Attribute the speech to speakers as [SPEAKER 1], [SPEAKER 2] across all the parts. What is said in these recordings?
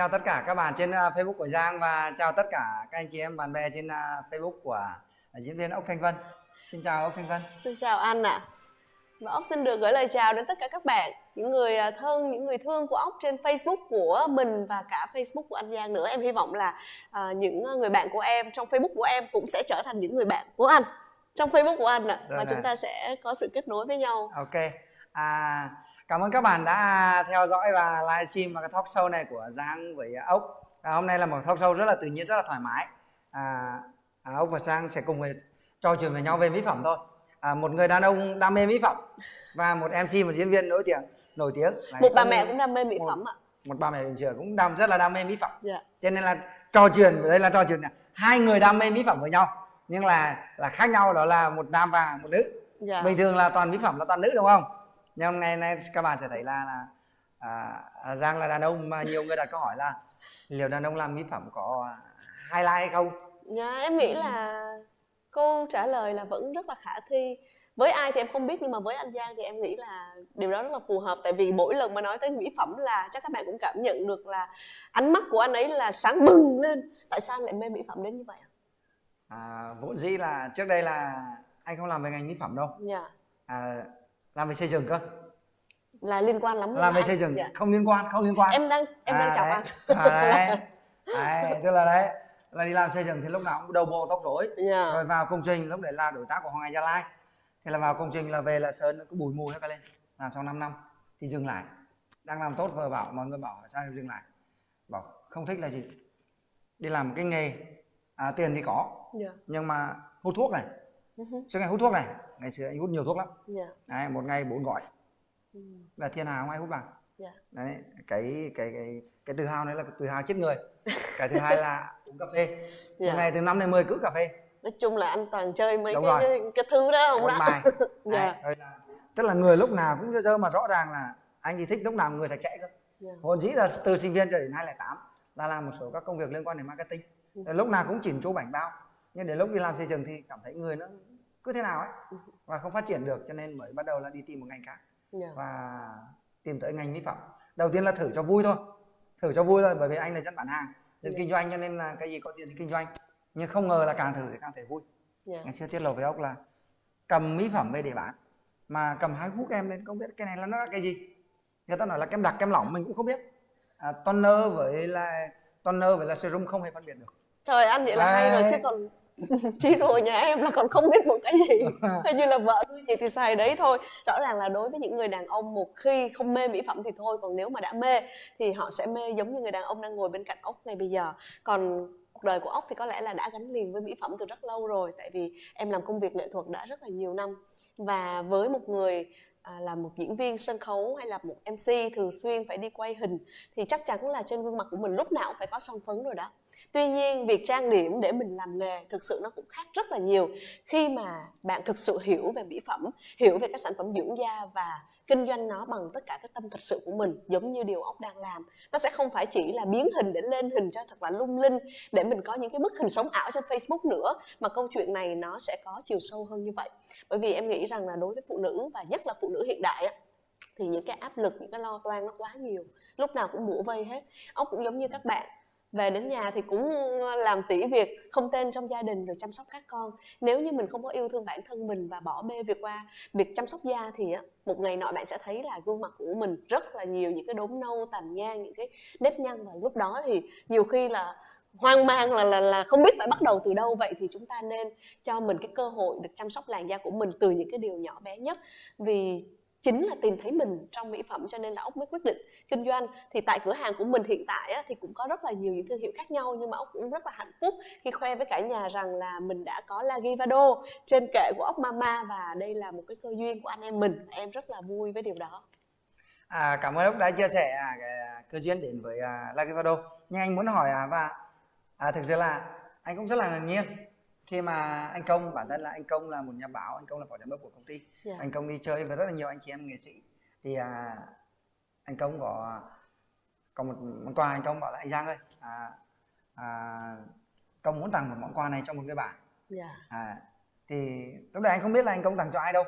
[SPEAKER 1] chào tất cả các bạn trên à, Facebook của Giang và chào tất cả các anh chị em bạn bè trên à, Facebook của à, diễn viên Ốc Thanh Vân. Xin chào Ốc Thanh Vân.
[SPEAKER 2] Xin chào anh ạ. À. Và ốc xin được gửi lời chào đến tất cả các bạn, những người thân, những người thương của ốc trên Facebook của mình và cả Facebook của anh Giang nữa. Em hy vọng là những người bạn của em trong Facebook của em cũng sẽ trở thành những người bạn của anh trong Facebook của anh ạ. À, và chúng ta sẽ có sự kết nối với nhau.
[SPEAKER 1] Ok. À, cảm ơn các bạn đã theo dõi và livestream và cái talk show này của Giang với ốc. À, hôm nay là một talk show rất là tự nhiên, rất là thoải mái. À, à, ốc và Giang sẽ cùng với trò chuyện với nhau về mỹ phẩm thôi à, một người đàn ông đam mê mỹ phẩm và một mc một diễn viên nổi tiếng nổi tiếng
[SPEAKER 2] một bà mẹ cũng đam mê mỹ một, phẩm ạ
[SPEAKER 1] một bà mẹ bình thường cũng đam rất là đam mê mỹ phẩm yeah. Dạ. cho nên là trò chuyện đây là trò chuyện này. hai người đam mê mỹ phẩm với nhau nhưng là là khác nhau đó là một nam và một nữ yeah. Dạ. bình thường là toàn mỹ phẩm là toàn nữ đúng không nhưng hôm nay nay các bạn sẽ thấy là là à, à, giang là đàn ông mà nhiều người đặt câu hỏi là liệu đàn ông làm mỹ phẩm có highlight hay không?
[SPEAKER 2] Dạ em nghĩ là câu trả lời là vẫn rất là khả thi. Với ai thì em không biết nhưng mà với anh Giang thì em nghĩ là điều đó rất là phù hợp. Tại vì mỗi lần mà nói tới mỹ phẩm là chắc các bạn cũng cảm nhận được là ánh mắt của anh ấy là sáng bừng lên. Tại sao anh lại mê mỹ phẩm đến như vậy
[SPEAKER 1] à, vốn dĩ là trước đây là anh không làm về ngành mỹ phẩm đâu.
[SPEAKER 2] Dạ.
[SPEAKER 1] à, làm về xây dựng cơ
[SPEAKER 2] là liên quan lắm
[SPEAKER 1] làm về xây dựng dạ. không liên quan không liên quan
[SPEAKER 2] em đang em à, đang chào anh
[SPEAKER 1] à, đấy. đấy tức là đấy là đi làm xây dựng thì lúc nào cũng đầu bộ tóc rối yeah. Dạ. rồi vào công trình lúc đấy là đối tác của hoàng anh gia lai thì là vào công trình là về là sơn nó cứ bùi mùi hết cả lên làm xong 5 năm thì dừng lại đang làm tốt vợ bảo mọi người bảo sao dừng lại bảo không thích là gì đi làm cái nghề à, tiền thì có yeah. Dạ. nhưng mà hút thuốc này uh-huh. ngày hút thuốc này ngày xưa anh hút nhiều thuốc lắm yeah. Dạ. đấy, một ngày bốn gọi uh-huh. là thiên hà không ai hút bằng yeah. đấy cái cái cái cái tự hào này là tự hào chết người cái thứ hai là uống cà phê yeah. ngày từ năm đến 10 cứ cà phê
[SPEAKER 2] nói chung là anh toàn chơi mấy cái, cái cái thứ đó không
[SPEAKER 1] đó bài dạ. là, tức là người lúc nào cũng dơ mà rõ ràng là anh chỉ thích lúc nào người sạch sẽ cơ yeah. vốn dĩ là từ sinh viên cho đến 2008 là làm một số các công việc liên quan đến marketing ừ. lúc nào cũng chỉnh chu bảnh bao nhưng đến lúc đi làm xây dựng thì cảm thấy người nó cứ thế nào ấy và không phát triển được cho nên mới bắt đầu là đi tìm một ngành khác. Yeah. và tìm tới ngành mỹ phẩm. Đầu tiên là thử cho vui thôi thử cho vui thôi bởi vì anh là dân bán hàng dân yeah. kinh doanh cho nên là cái gì có tiền thì kinh doanh. Nhưng không ngờ là càng thử thì càng thấy vui. Yeah. ngày xưa tiết lộ với ốc là cầm mỹ phẩm về để bán mà cầm hai hút em lên không biết cái này là nó là cái gì. Người ta nói là kem đặc kem lỏng mình cũng không biết. À, toner với là toner với là serum không hề phân biệt được.
[SPEAKER 2] Trời anh vậy là à, hay rồi chứ còn chị rồi nhà em là còn không biết một cái gì. Hay như là vợ tôi gì thì xài đấy thôi. Rõ ràng là đối với những người đàn ông một khi không mê mỹ phẩm thì thôi còn nếu mà đã mê thì họ sẽ mê giống như người đàn ông đang ngồi bên cạnh ốc ngay bây giờ. Còn cuộc đời của ốc thì có lẽ là đã gắn liền với mỹ phẩm từ rất lâu rồi tại vì em làm công việc nghệ thuật đã rất là nhiều năm. Và với một người à, là một diễn viên sân khấu hay là một mc thường xuyên phải đi quay hình thì chắc chắn là trên gương mặt của mình lúc nào cũng phải có son phấn rồi đó tuy nhiên, việc trang điểm để mình làm nghề thực sự nó cũng khác rất là nhiều. Khi mà bạn thực sự hiểu về mỹ phẩm, hiểu về các sản phẩm dưỡng da và kinh doanh nó bằng tất cả cái tâm thật sự của mình, giống như điều ốc đang làm, nó sẽ không phải chỉ là biến hình để lên hình cho thật là lung linh, để mình có những cái bức hình sống ảo trên facebook nữa, mà câu chuyện này nó sẽ có chiều sâu hơn như vậy. Bởi vì em nghĩ rằng là đối với phụ nữ và nhất là phụ nữ hiện đại thì những cái áp lực, những cái lo toan nó quá nhiều, lúc nào cũng bủa vây hết. Ốc cũng giống như các bạn về đến nhà thì cũng ờ, làm tỉ việc, không tên trong gia đình rồi chăm sóc các con. Nếu như mình không có yêu thương bản thân mình và bỏ bê việc qua việc chăm sóc da thì một ngày nọ bạn sẽ thấy là gương mặt của mình rất là nhiều những cái đốm nâu, tàn nhang, những cái nếp nhăn. Và lúc đó thì nhiều khi là hoang mang, là là là không biết phải bắt đầu từ đâu. Vậy thì chúng ta nên cho mình cái cơ hội được chăm sóc làn da của mình từ những cái điều nhỏ bé nhất. Vì chính là tìm thấy mình trong mỹ phẩm cho nên là ốc mới quyết định kinh doanh. Thì tại cửa hàng của mình hiện tại á, thì cũng có rất là nhiều những thương hiệu khác nhau nhưng mà ốc cũng rất là hạnh phúc khi khoe với cả nhà rằng là mình đã có la givado trên kệ của ốc Mama và đây là một cái cơ duyên của anh em mình. Em rất là vui với điều đó.
[SPEAKER 1] À, cảm ơn ốc đã chia sẻ à, cái à, cơ duyên đến với à, la givado. Nhưng anh muốn hỏi à, và à, thực sự là anh cũng rất là ngạc nhiên khi mà anh công bản thân là anh công là một nhà báo anh công là phó giám đốc của công ty yeah. Dạ. anh công đi chơi với rất là nhiều anh chị em nghệ sĩ thì à, anh công có có một món quà anh công bảo là anh giang ơi à, à, công muốn tặng một món quà này cho một người bạn yeah. Dạ. à, thì lúc đấy anh không biết là anh công tặng cho ai đâu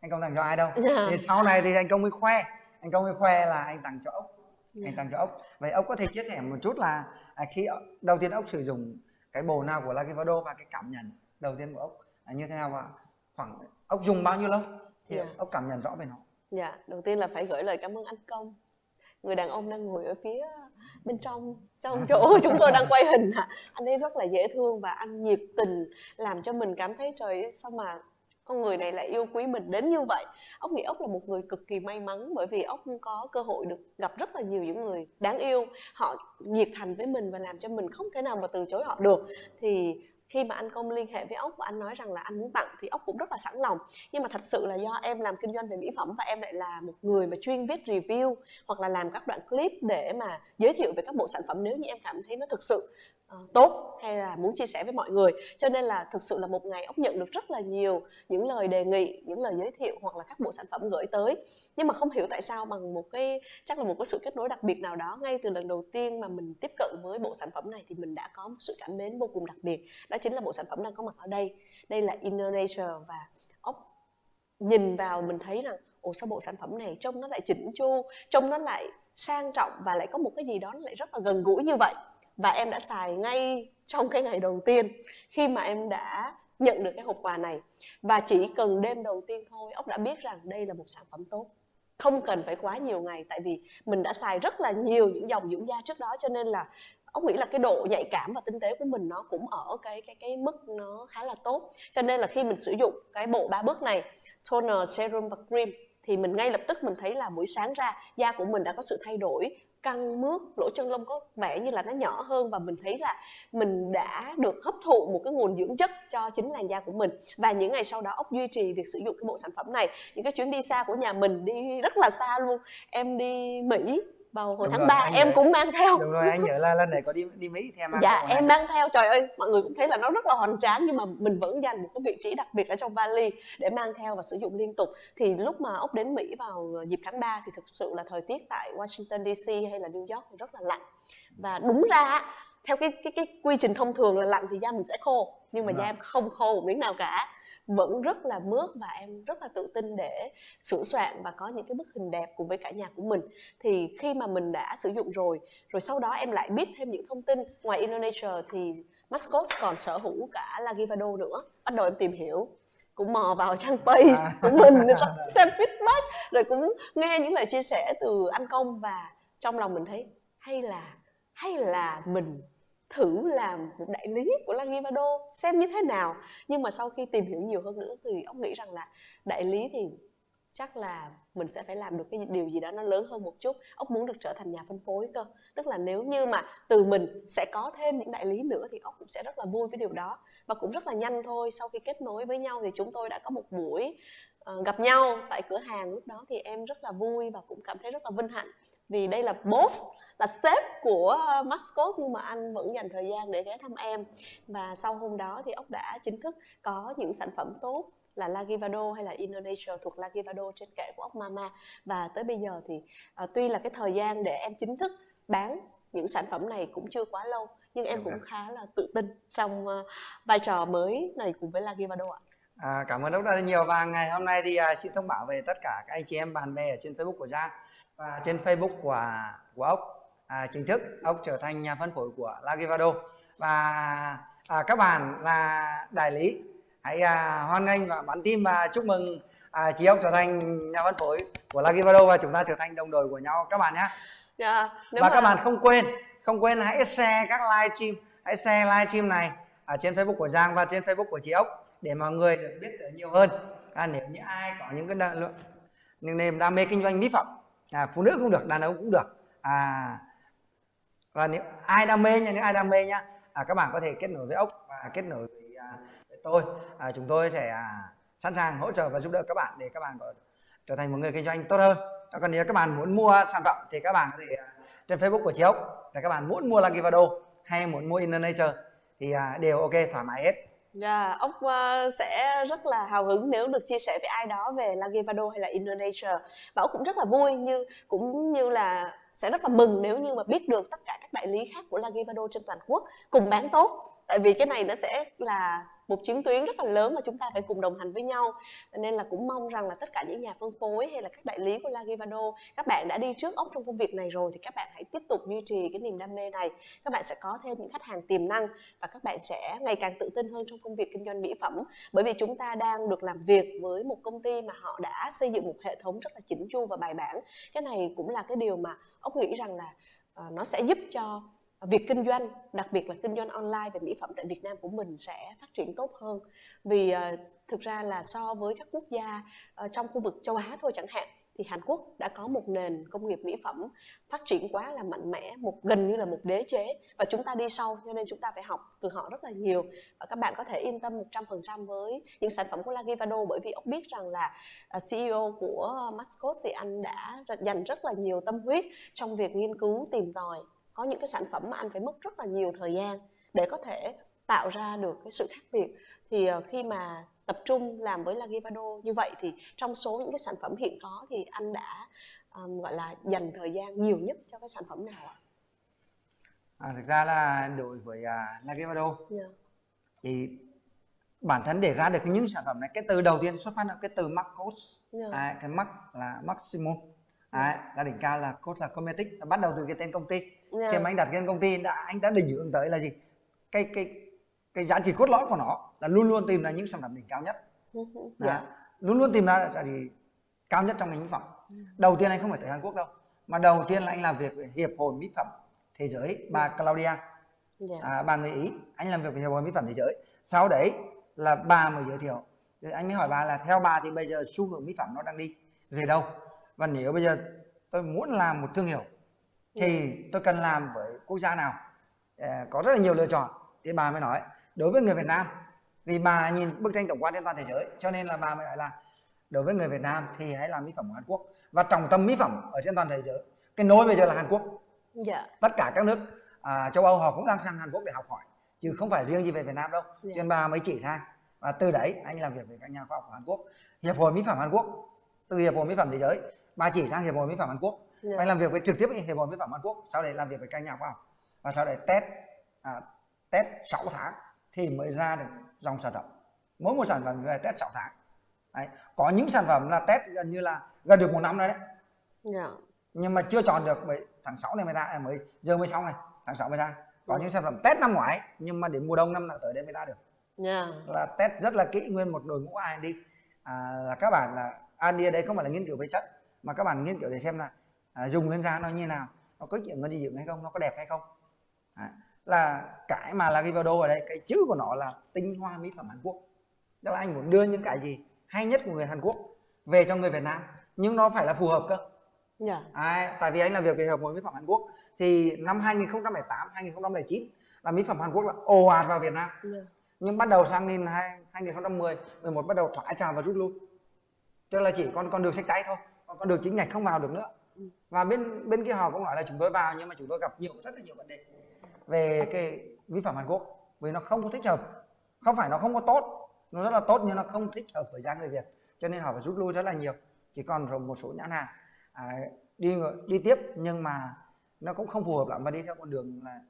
[SPEAKER 1] anh công tặng cho ai đâu yeah. Dạ. thì sau này thì anh công mới khoe anh công mới khoe là anh tặng cho ốc yeah. anh tặng cho ốc vậy ốc có thể chia sẻ một chút là à, khi đầu tiên ốc sử dụng cái bồ nào của Lagivado và cái cảm nhận đầu tiên của ốc là như thế nào và khoảng ốc dùng bao nhiêu lâu thì yeah. ốc cảm nhận rõ về nó.
[SPEAKER 2] Dạ đầu tiên là phải gửi lời cảm ơn anh công. Người đàn ông đang ngồi ở phía bên trong trong chỗ chúng tôi đang quay hình anh ấy rất là dễ thương và anh nhiệt tình làm cho mình cảm thấy trời sao mà con người này lại yêu quý mình đến như vậy. Ốc nghĩ ốc là một người cực kỳ may mắn bởi vì ốc có cơ hội được gặp rất là nhiều những người đáng yêu. Họ nhiệt thành với mình và làm cho mình không thể nào mà từ chối họ được. Thì khi mà anh công liên hệ với ốc và anh nói rằng là anh muốn tặng thì ốc cũng rất là sẵn lòng. Nhưng mà thật sự là do em làm kinh doanh về mỹ phẩm và em lại là một người mà chuyên viết review hoặc là làm các đoạn clip để mà giới thiệu về các bộ sản phẩm nếu như em cảm thấy nó thực sự uh, tốt hay là muốn chia sẻ với mọi người. Cho nên là thực sự là một ngày ốc nhận được rất là nhiều những lời đề nghị những lời giới thiệu hoặc là các bộ sản phẩm gửi tới. Nhưng mà không hiểu tại sao bằng một cái chắc là một cái sự kết nối đặc biệt nào đó ngay từ lần đầu tiên mà mình tiếp cận với bộ sản phẩm này thì mình đã có một sự cảm mến vô cùng đặc biệt. Đó chính là bộ sản phẩm đang có mặt ở đây. Đây là Inner Nature và ốc. Nhìn vào mình thấy rằng ồ sao bộ sản phẩm này trông nó lại chỉnh chu trông nó lại sang trọng và lại có một cái gì đó nó lại rất là gần gũi như vậy và em đã xài ngay trong cái ngày đầu tiên khi mà em đã nhận được cái hộp quà này. Và chỉ cần đêm đầu tiên thôi ốc đã biết rằng đây là một sản phẩm tốt. Không cần phải quá nhiều ngày, tại vì mình đã xài rất là nhiều những dòng dưỡng da trước đó, cho nên là ốc nghĩ là cái độ nhạy cảm và tinh tế của mình nó cũng ở cái cái cái mức nó khá là tốt. Cho nên là khi mình sử dụng cái bộ ba bước này, toner serum và cream, thì mình ngay lập tức mình thấy là buổi sáng ra da của mình đã có sự thay đổi căng mướt, lỗ chân lông có vẻ như là nó nhỏ hơn và mình thấy là mình đã được hấp thụ một cái nguồn dưỡng chất cho chính làn da của mình. Và những ngày sau đó ốc duy trì việc sử dụng cái bộ sản phẩm này. Những cái chuyến đi xa của nhà mình đi rất là xa luôn. Em đi mỹ vào hồi đúng tháng 3 em nhớ, cũng mang theo.
[SPEAKER 1] Đúng rồi anh nhớ là lần này có đi đi Mỹ
[SPEAKER 2] thì em mang dạ em mang theo. Trời ơi mọi người cũng thấy là nó rất là hoành tráng nhưng mà mình vẫn dành một cái vị trí đặc biệt ở trong vali để mang theo và sử dụng liên tục. Thì lúc mà ốc đến Mỹ vào dịp tháng 3 thì thực sự là thời tiết tại Washington DC hay là New York thì rất là lạnh. Và đúng ra theo cái cái cái quy trình thông thường là lạnh thì da mình sẽ khô nhưng mà da em không khô một miếng nào cả vẫn rất là mướt và em rất là tự tin để sửa soạn và có những cái bức hình đẹp cùng với cả nhà của mình thì khi mà mình đã sử dụng rồi rồi sau đó em lại biết thêm những thông tin ngoài Indonesia thì Mascot còn sở hữu cả Lagivado nữa bắt đầu em tìm hiểu cũng mò vào trang page à. của mình xem feedback rồi cũng nghe những lời chia sẻ từ anh công và trong lòng mình thấy hay là hay là mình thử làm một đại lý của Langivado xem như thế nào. Nhưng mà sau khi tìm hiểu nhiều hơn nữa thì ông nghĩ rằng là đại lý thì chắc là mình sẽ phải làm được cái điều gì đó nó lớn hơn một chút. Ông muốn được trở thành nhà phân phối cơ. Tức là nếu như mà từ mình sẽ có thêm những đại lý nữa thì ông cũng sẽ rất là vui với điều đó. Và cũng rất là nhanh thôi. Sau khi kết nối với nhau thì chúng tôi đã có một buổi uh, gặp nhau tại cửa hàng lúc đó thì em rất là vui và cũng cảm thấy rất là vinh hạnh. Vì đây là boss là sếp của Mascot nhưng mà anh vẫn dành thời gian để ghé thăm em. Và sau hôm đó thì ốc đã chính thức có những sản phẩm tốt là Lagivado hay là Indonesia thuộc Lagivado trên kệ của ốc Mama. Và tới bây giờ thì uh, tuy là cái thời gian để em chính thức bán những sản phẩm này cũng chưa quá lâu nhưng em cũng khá là tự tin trong uh, vai trò mới này cùng với Lagivado ạ.
[SPEAKER 1] À, cảm ơn rất là nhiều. Và ngày hôm nay thì uh, xin thông báo về tất cả các anh chị em bạn bè ở trên Facebook của Giang và trên Facebook của của ốc à, chính thức ông trở thành nhà phân phối của Lagivado và à, các bạn là đại lý hãy à, hoan nghênh và bắn tim và chúc mừng à, chị ốc trở thành nhà phân phối của Lagivado và chúng ta trở thành đồng đội của nhau. Các bạn nhé. Yeah, dạ, và mà... các bạn không quên không quên hãy share các live stream hãy share live stream này ở trên Facebook của Giang và trên Facebook của chị ốc để mọi người được biết được nhiều hơn. À, nếu như ai có những cái đam, những niềm đam mê kinh doanh mỹ phẩm à, phụ nữ cũng được đàn ông cũng được. À, và nếu ai đam mê nha nếu ai đam mê nhá à, các bạn có thể kết nối với ốc và kết nối với, à, với tôi. À, chúng tôi sẽ à, sẵn sàng hỗ trợ và giúp đỡ các bạn để các bạn có trở thành một người kinh doanh tốt hơn. Còn nếu các bạn muốn mua sản phẩm thì các bạn có thể à, trên Facebook của chị ốc là các bạn muốn mua Lagivado hay muốn mua inner nature thì à, đều ok thoải mái hết.
[SPEAKER 2] Dạ, yeah, ốc uh, sẽ rất là hào hứng nếu được chia sẻ với ai đó về Lagivado hay là Indonesia. Và ốc cũng rất là vui như cũng như là sẽ rất là mừng nếu như mà biết được tất cả các đại lý khác của Lagivado trên toàn quốc cùng bán tốt. Tại vì cái này nó sẽ là một chiến tuyến rất là lớn mà chúng ta phải cùng đồng hành với nhau. Nên là cũng mong rằng là tất cả những nhà phân phối hay là các đại lý của Lagivado các bạn đã đi trước ốc trong công việc này rồi thì các bạn hãy tiếp tục duy trì cái niềm đam mê này. Các bạn sẽ có thêm những khách hàng tiềm năng và các bạn sẽ ngày càng tự tin hơn trong công việc kinh doanh mỹ phẩm. Bởi vì chúng ta đang được làm việc với một công ty mà họ đã xây dựng một hệ thống rất là chỉnh chu và bài bản. Cái này cũng là cái điều mà ốc nghĩ rằng là ờ, nó sẽ giúp cho việc kinh doanh đặc biệt là kinh doanh online về mỹ phẩm tại Việt Nam của mình sẽ phát triển tốt hơn. Vì uh, thực ra là so với các quốc gia uh, trong khu vực châu Á thôi chẳng hạn thì Hàn Quốc đã có một nền công nghiệp mỹ phẩm phát triển quá là mạnh mẽ một gần như là một đế chế và chúng ta đi sau cho nên chúng ta phải học từ họ rất là nhiều. Và các bạn có thể yên tâm 100% với những sản phẩm của Lagivado bởi vì ông biết rằng là ờ, CEO của Mascot thì anh đã dành rất là nhiều tâm huyết trong việc nghiên cứu tìm tòi có những cái sản phẩm mà anh phải mất rất là nhiều thời gian để có thể tạo ra được cái sự khác biệt thì ờ, khi mà tập trung làm với Lagivado như vậy thì trong số những cái sản phẩm hiện có thì anh đã um, gọi là dành thời gian nhiều nhất cho cái sản phẩm nào ạ?
[SPEAKER 1] À, thực ra là đối với uh, Lagivado yeah. Dạ. thì bản thân để ra được những sản phẩm này cái từ đầu tiên xuất phát là cái từ Marcos yeah. À, cái Mac là Maximum à, là đỉnh cao là cốt là Cometic bắt đầu từ cái tên công ty yeah. khi mà anh đặt tên công ty đã anh đã định hướng tới là gì? Cái cái cái giá trị cốt lõi của nó là luôn luôn tìm ra những sản phẩm đỉnh cao nhất. Yeah. Dạ. luôn luôn tìm ra giá trị cao nhất trong ngành mỹ phẩm. Đầu tiên anh không phải tới Hàn Quốc đâu mà đầu tiên là anh làm việc với hiệp hội mỹ phẩm thế giới bà Claudia. Yeah. à, bà người ý anh làm việc với hiệp hội mỹ phẩm thế giới. Sau đấy là bà mới giới thiệu. Rồi anh mới hỏi bà là theo bà thì bây giờ xu hướng mỹ phẩm nó đang đi về đâu? Và nếu bây giờ tôi muốn làm một thương hiệu thì tôi cần làm với quốc gia nào? À, có rất là nhiều lựa chọn. Thì bà mới nói đối với người Việt Nam vì bà nhìn bức tranh tổng quan trên toàn thế giới cho nên là bà mới nói là đối với người Việt Nam thì hãy làm mỹ phẩm của Hàn Quốc. Và trọng tâm mỹ phẩm ở trên toàn thế giới cái nối bây giờ là Hàn Quốc. Dạ. tất cả các nước à, châu Âu họ cũng đang sang Hàn Quốc để học hỏi chứ không phải riêng gì về Việt Nam đâu. Dạ. cho nên bà mới chỉ ra và từ đấy anh làm việc với các nhà khoa học của Hàn Quốc. Hiệp hội mỹ phẩm Hàn Quốc từ hiệp hội mỹ phẩm thế giới bà chỉ sang hiệp hội mỹ phẩm Hàn Quốc yeah. anh làm việc với trực tiếp với hiệp hội mỹ phẩm Hàn Quốc sau đấy làm việc với các nhà khoa học và sau đấy test à, test 6 tháng thì mới ra được dòng sản phẩm mỗi một sản phẩm phải test 6 tháng đấy. có những sản phẩm là test gần như là gần được một năm rồi đấy yeah. nhưng mà chưa chọn được bởi tháng 6 này mới ra à, mới giờ mới xong này tháng 6 mới ra có yeah. những sản phẩm test năm ngoái nhưng mà đến mùa đông năm nào tới đây mới ra được yeah. là test rất là kỹ nguyên một đội ngũ R&D à, là các bạn là ở đây không phải là nghiên cứu về chất mà các bạn nghiên cứu để xem là à, dùng lên da nó như nào nó có chuyện nó đi dưỡng hay không nó có đẹp hay không à, là cái mà là Rivado ở đây cái chữ của nó là tinh hoa mỹ phẩm Hàn Quốc tức là anh muốn đưa những cái gì hay nhất của người Hàn Quốc về cho người Việt Nam nhưng nó phải là phù hợp cơ yeah. Dạ. à, tại vì anh làm việc về hợp hội mỹ phẩm Hàn Quốc thì năm 2008 2009 là mỹ phẩm Hàn Quốc là ồ ạt vào Việt Nam yeah. Dạ. nhưng bắt đầu sang năm 2010 11 bắt đầu thoái trào và rút lui tức là chỉ còn con đường sách tay thôi còn được chính ngạch không vào được nữa. Và bên bên kia họ cũng nói là chúng tôi vào nhưng mà chúng tôi gặp nhiều rất là nhiều vấn đề về cái vi phạm Hàn Quốc vì nó không có thích hợp. Không phải nó không có tốt nó rất là tốt nhưng nó không thích hợp với da người Việt cho nên họ phải rút lui rất là nhiều. Chỉ còn một số nhãn hàng à, đi đi tiếp nhưng mà nó cũng không phù hợp lắm và đi theo con đường là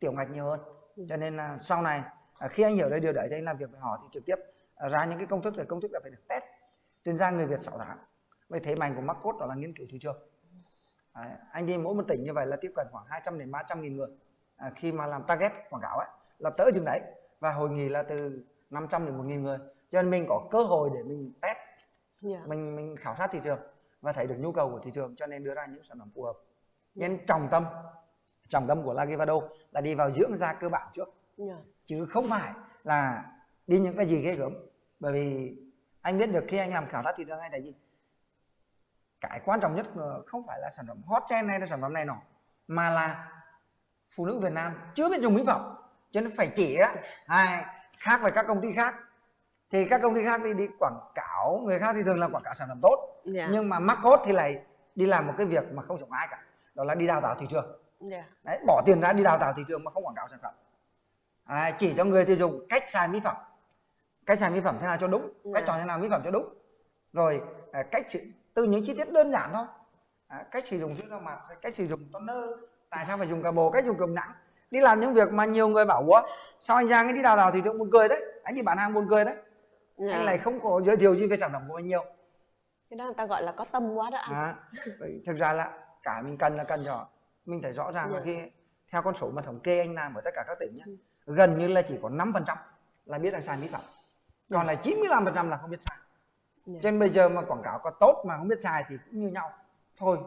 [SPEAKER 1] tiểu ngạch nhiều hơn. Ừ. cho nên là sau này à, khi anh hiểu đây điều đấy thì anh làm việc với họ thì trực tiếp à, ra những cái công thức để công thức là phải được test. Trên da người Việt 6 tháng vậy thế mạnh của Marcos đó là nghiên cứu thị trường Đấy, anh đi mỗi một tỉnh như vậy là tiếp cận khoảng 200 đến 300 nghìn người à, khi mà làm target quảng cáo ấy là tới chừng đấy và hội nghị là từ 500 đến 1 nghìn người cho nên mình có cơ hội để mình test yeah. Dạ. mình mình khảo sát thị trường và thấy được nhu cầu của thị trường cho nên đưa ra những sản phẩm phù hợp nên yeah. trọng tâm trọng tâm của Lagivado là đi vào dưỡng da cơ bản trước yeah. Dạ. chứ không phải là đi những cái gì ghê gớm bởi vì anh biết được khi anh làm khảo sát thị trường anh thấy gì cái quan trọng nhất không phải là sản phẩm hot trend hay là sản phẩm này nọ mà là phụ nữ Việt Nam chưa biết dùng mỹ phẩm cho nên phải chỉ á hai khác với các công ty khác thì các công ty khác đi đi quảng cáo người khác thì thường làm quảng cáo sản phẩm tốt yeah. Dạ. nhưng mà mắc cốt thì lại đi làm một cái việc mà không giống ai cả đó là đi đào tạo thị trường yeah. Dạ. Đấy, bỏ tiền ra đi đào tạo thị trường mà không quảng cáo sản phẩm à, chỉ cho người tiêu dùng cách xài mỹ phẩm cách xài mỹ phẩm thế nào cho đúng yeah. cách dạ. chọn thế nào mỹ phẩm cho đúng rồi à, cách từ những chi tiết đơn giản thôi à, cách sử dụng sữa rau mặt cách sử dụng toner tại sao phải dùng cà bồ cách dùng cơm nặng đi làm những việc mà nhiều người bảo ủa sao anh Giang ấy đi đào đào thị trường buồn cười đấy anh đi bán hàng buồn cười đấy yeah. anh lại không có giới thiệu gì về sản phẩm của mình nhiều
[SPEAKER 2] cái đó người ta gọi là có tâm quá đó anh à,
[SPEAKER 1] thực ra là cả mình cần là cần cho mình phải rõ ràng yeah. là khi theo con số mà thống kê anh làm ở tất cả các tỉnh nhé ừ. gần như là chỉ có 5% là biết là sai mỹ phẩm còn yeah. là 95% là không biết sai yeah. cho nên bây giờ mà quảng cáo có tốt mà không biết sai thì cũng như nhau. Thôi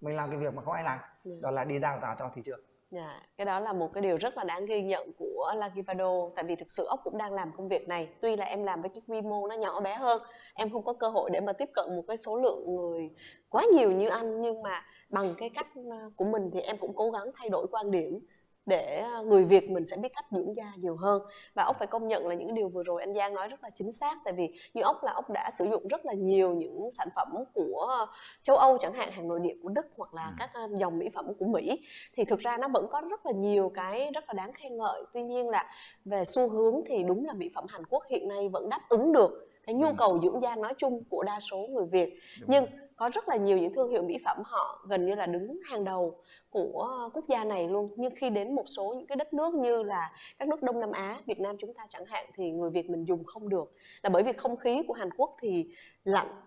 [SPEAKER 1] mình làm cái việc mà không ai làm. Yeah. đó là đi đào tạo cho thị trường.
[SPEAKER 2] Yeah, dạ, cái đó là một cái điều rất là đáng ghi nhận của Lagivado tại vì thực sự ốc cũng đang làm công việc này. Tuy là em làm với cái quy mô nó nhỏ bé hơn em không có cơ hội để mà tiếp cận một cái số lượng người quá nhiều như anh. Nhưng mà bằng cái cách ờ, của mình thì em cũng cố gắng thay đổi quan điểm để à, người Việt mình sẽ biết cách dưỡng da nhiều hơn. Và ốc phải công nhận là những điều vừa rồi anh Giang nói rất là chính xác tại vì như ốc là ốc đã sử dụng rất là nhiều những sản phẩm của châu Âu chẳng hạn hàng nội địa của Đức hoặc là ừ. các à, dòng mỹ phẩm của Mỹ. Thì thực ra nó vẫn có rất là nhiều cái rất là đáng khen ngợi. Tuy nhiên là về xu hướng thì đúng là mỹ phẩm Hàn Quốc hiện nay vẫn đáp ứng được cái nhu cầu dưỡng da nói chung của đa số người Việt. Đúng nhưng rồi. Có rất là nhiều những thương hiệu mỹ phẩm họ gần như là đứng hàng đầu của quốc gia này luôn. Nhưng khi đến một số những cái đất nước như là các nước Đông Nam Á Việt Nam chúng ta chẳng hạn thì người Việt mình dùng không được. Là bởi vì không khí của Hàn Quốc thì lạnh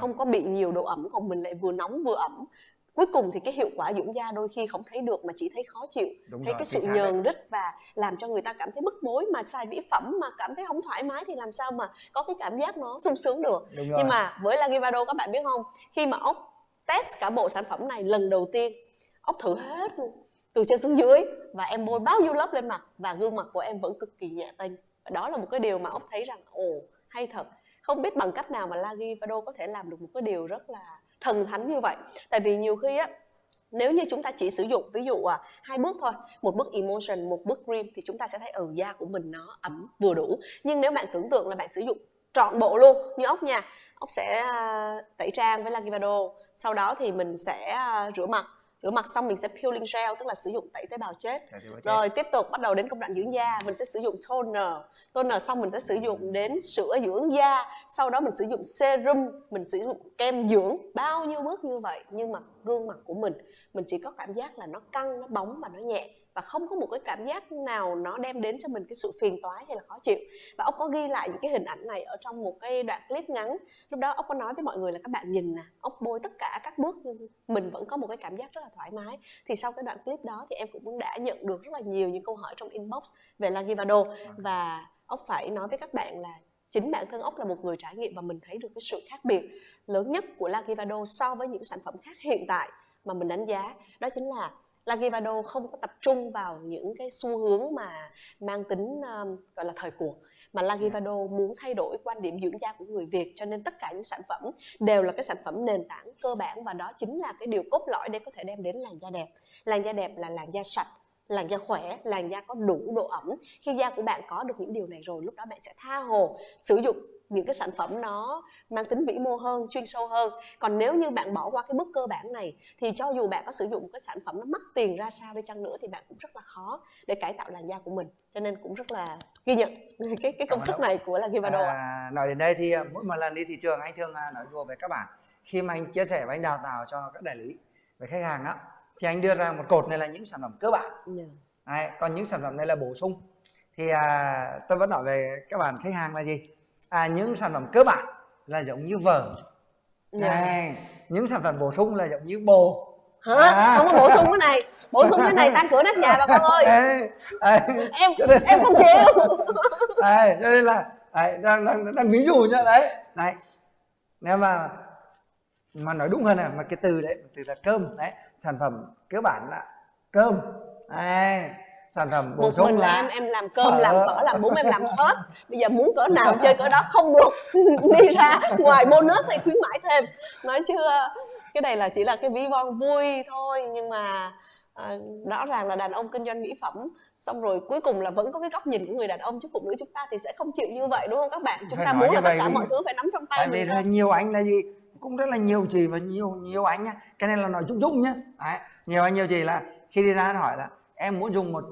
[SPEAKER 2] không có bị nhiều độ ẩm còn mình lại vừa nóng vừa ẩm cuối cùng thì cái hiệu quả dưỡng da đôi khi không thấy được mà chỉ thấy khó chịu. Đúng thấy rồi, cái sự nhờn rít và làm cho người ta cảm thấy bức bối mà xài mỹ phẩm mà cảm thấy không thoải mái thì làm sao mà có cái cảm giác nó sung sướng được. Nhưng mà với Lagivado các bạn biết không khi mà ốc test cả bộ sản phẩm này lần đầu tiên ốc thử hết luôn từ trên xuống dưới và em bôi bao nhiêu lớp lên mặt và gương mặt của em vẫn cực kỳ nhẹ tênh. Và đó là một cái điều mà ốc thấy rằng ồ hay thật. Không biết bằng cách nào mà Lagivado có thể làm được một cái điều rất là thần thánh như vậy. Tại vì nhiều khi á nếu như chúng ta chỉ sử dụng ví dụ à, hai bước thôi một bước emotion một bước cream thì chúng ta sẽ thấy ở ừ, da của mình nó ẩm vừa đủ. Nhưng nếu bạn tưởng tượng là bạn sử dụng trọn bộ luôn như ốc nha ốc sẽ uh, tẩy trang với Lagivado sau đó thì mình sẽ uh, rửa mặt rửa mặt xong mình sẽ peeling gel tức là sử dụng tẩy tế bào chết. Rồi tiếp tục bắt đầu đến công đoạn dưỡng da. Mình sẽ sử dụng toner. Toner xong mình sẽ sử dụng đến sữa dưỡng da. Sau đó mình sử dụng serum mình sử dụng kem dưỡng. Bao nhiêu bước như vậy nhưng mà gương mặt của mình mình chỉ có cảm giác là nó căng nó bóng và nó nhẹ và không có một cái cảm giác nào nó đem đến cho mình cái sự phiền toái hay là khó chịu. Và ông có ghi lại những cái hình ảnh này ở trong một cái đoạn clip ngắn. Lúc đó ông có nói với mọi người là, các bạn nhìn nè, ông bôi tất cả các bước nhưng mình vẫn có một cái cảm giác rất là thoải mái. Thì sau cái đoạn clip đó thì em cũng đã nhận được rất là nhiều những câu hỏi trong inbox về Lagivado và ông phải nói với các bạn là chính bản thân ốc là một người trải nghiệm và mình thấy được cái sự khác biệt lớn nhất của Lagivado so với những sản phẩm khác hiện tại mà mình đánh giá. Đó chính là Lagivado không có tập trung vào những cái xu hướng mà mang tính um, gọi là thời cuộc mà Lagivado muốn thay đổi quan điểm dưỡng da của người Việt cho nên tất cả những sản phẩm đều là cái sản phẩm nền tảng cơ bản và đó chính là cái điều cốt lõi để có thể đem đến làn da đẹp làn da đẹp là làn da sạch làn da khỏe, làn da có đủ độ ẩm. Khi da của bạn có được những điều này rồi, lúc đó bạn sẽ tha hồ sử dụng những cái sản phẩm nó mang tính vĩ mô hơn chuyên sâu hơn. Còn nếu như bạn bỏ qua cái bước cơ bản này thì cho dù bạn có sử dụng cái sản phẩm nó mắc tiền ra sao đi chăng nữa thì bạn cũng rất là khó để cải tạo làn da của mình. Cho nên cũng rất là ghi nhận cái cái công sức này của là Givado
[SPEAKER 1] à, nói đến đây thì à, mỗi một lần đi thị trường anh thường à, nói đùa với các bạn. Khi mà anh chia sẻ và anh đào tạo cho các đại lý với khách hàng á thì anh đưa ra một cột này là những sản phẩm cơ bản. Yeah. Dạ. Đấy, còn những sản phẩm này là bổ sung. Thì à, tôi vẫn nói về các bạn khách hàng là gì à, những sản phẩm cơ bản là giống như vở yeah. Dạ. này những sản phẩm bổ sung là giống như bồ.
[SPEAKER 2] Hả? À. không có bổ sung cái này. Bổ sung cái này tăng cửa nát nhà bà con ơi. Ê, ê, em nên, em không chịu.
[SPEAKER 1] Ê, cho nên là đấy, đang, đang, đang ví dụ nhá đấy. Đấy nếu mà mà nói đúng hơn là mà cái từ đấy từ là cơm đấy. Sản phẩm cơ bản là cơm. Đấy phẩm bổ
[SPEAKER 2] một mình là em em làm cơm làm phở làm bún em làm hết bây giờ muốn cỡ nào chơi cỡ đó không được. Đi ra ngoài bonus hay khuyến mãi thêm. Nói chưa cái này là chỉ là cái ví von vui thôi. Nhưng mà à, rõ ràng là đàn ông kinh doanh mỹ phẩm xong rồi cuối cùng là vẫn có cái góc nhìn của người đàn ông chứ phụ nữ chúng ta thì sẽ không chịu như vậy đúng không các bạn? Chúng phải ta muốn là tất cả mọi thứ phải nắm trong tay
[SPEAKER 1] tại vì là nhiều anh là gì? Cũng rất là nhiều chị và nhiều nhiều anh nhá. Cái này là nói chung chung nhá. Đấy, nhiều anh nhiều chị là khi đi ra hỏi là em muốn dùng một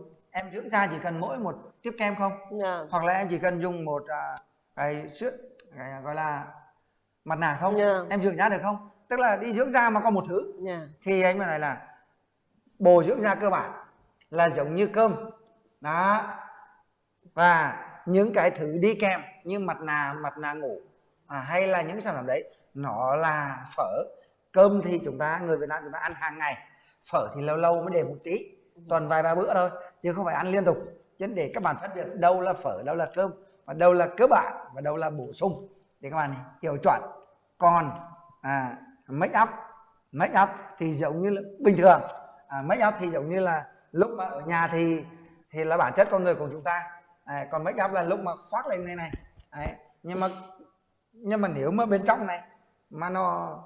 [SPEAKER 1] em dưỡng da chỉ cần mỗi một tiếp kem không yeah. Dạ. hoặc là em chỉ cần dùng một uh, cái sữa cái gọi là mặt nạ không yeah. Dạ. em dưỡng da được không tức là đi dưỡng da mà có một thứ yeah. Dạ. thì anh mới nói là bồ dưỡng da cơ bản là giống như cơm đó và những cái thứ đi kèm như mặt nạ mặt nạ ngủ à, hay là những sản phẩm đấy nó là phở cơm thì chúng ta người Việt Nam chúng ta ăn hàng ngày phở thì lâu lâu mới để một tí tuần vài ba bữa thôi chứ không phải ăn liên tục. Chứ để các bạn phân biệt đâu là phở đâu là cơm và đâu là cơ bản và đâu là bổ sung. Để các bạn hiểu chuẩn. Còn à, make up make up thì giống như là bình thường. À, make up thì giống như là lúc mà ở nhà thì thì là bản chất con người của chúng ta. À, còn make up là lúc mà khoác lên này này. Đấy. nhưng mà nhưng mà nếu mà bên trong này mà nó,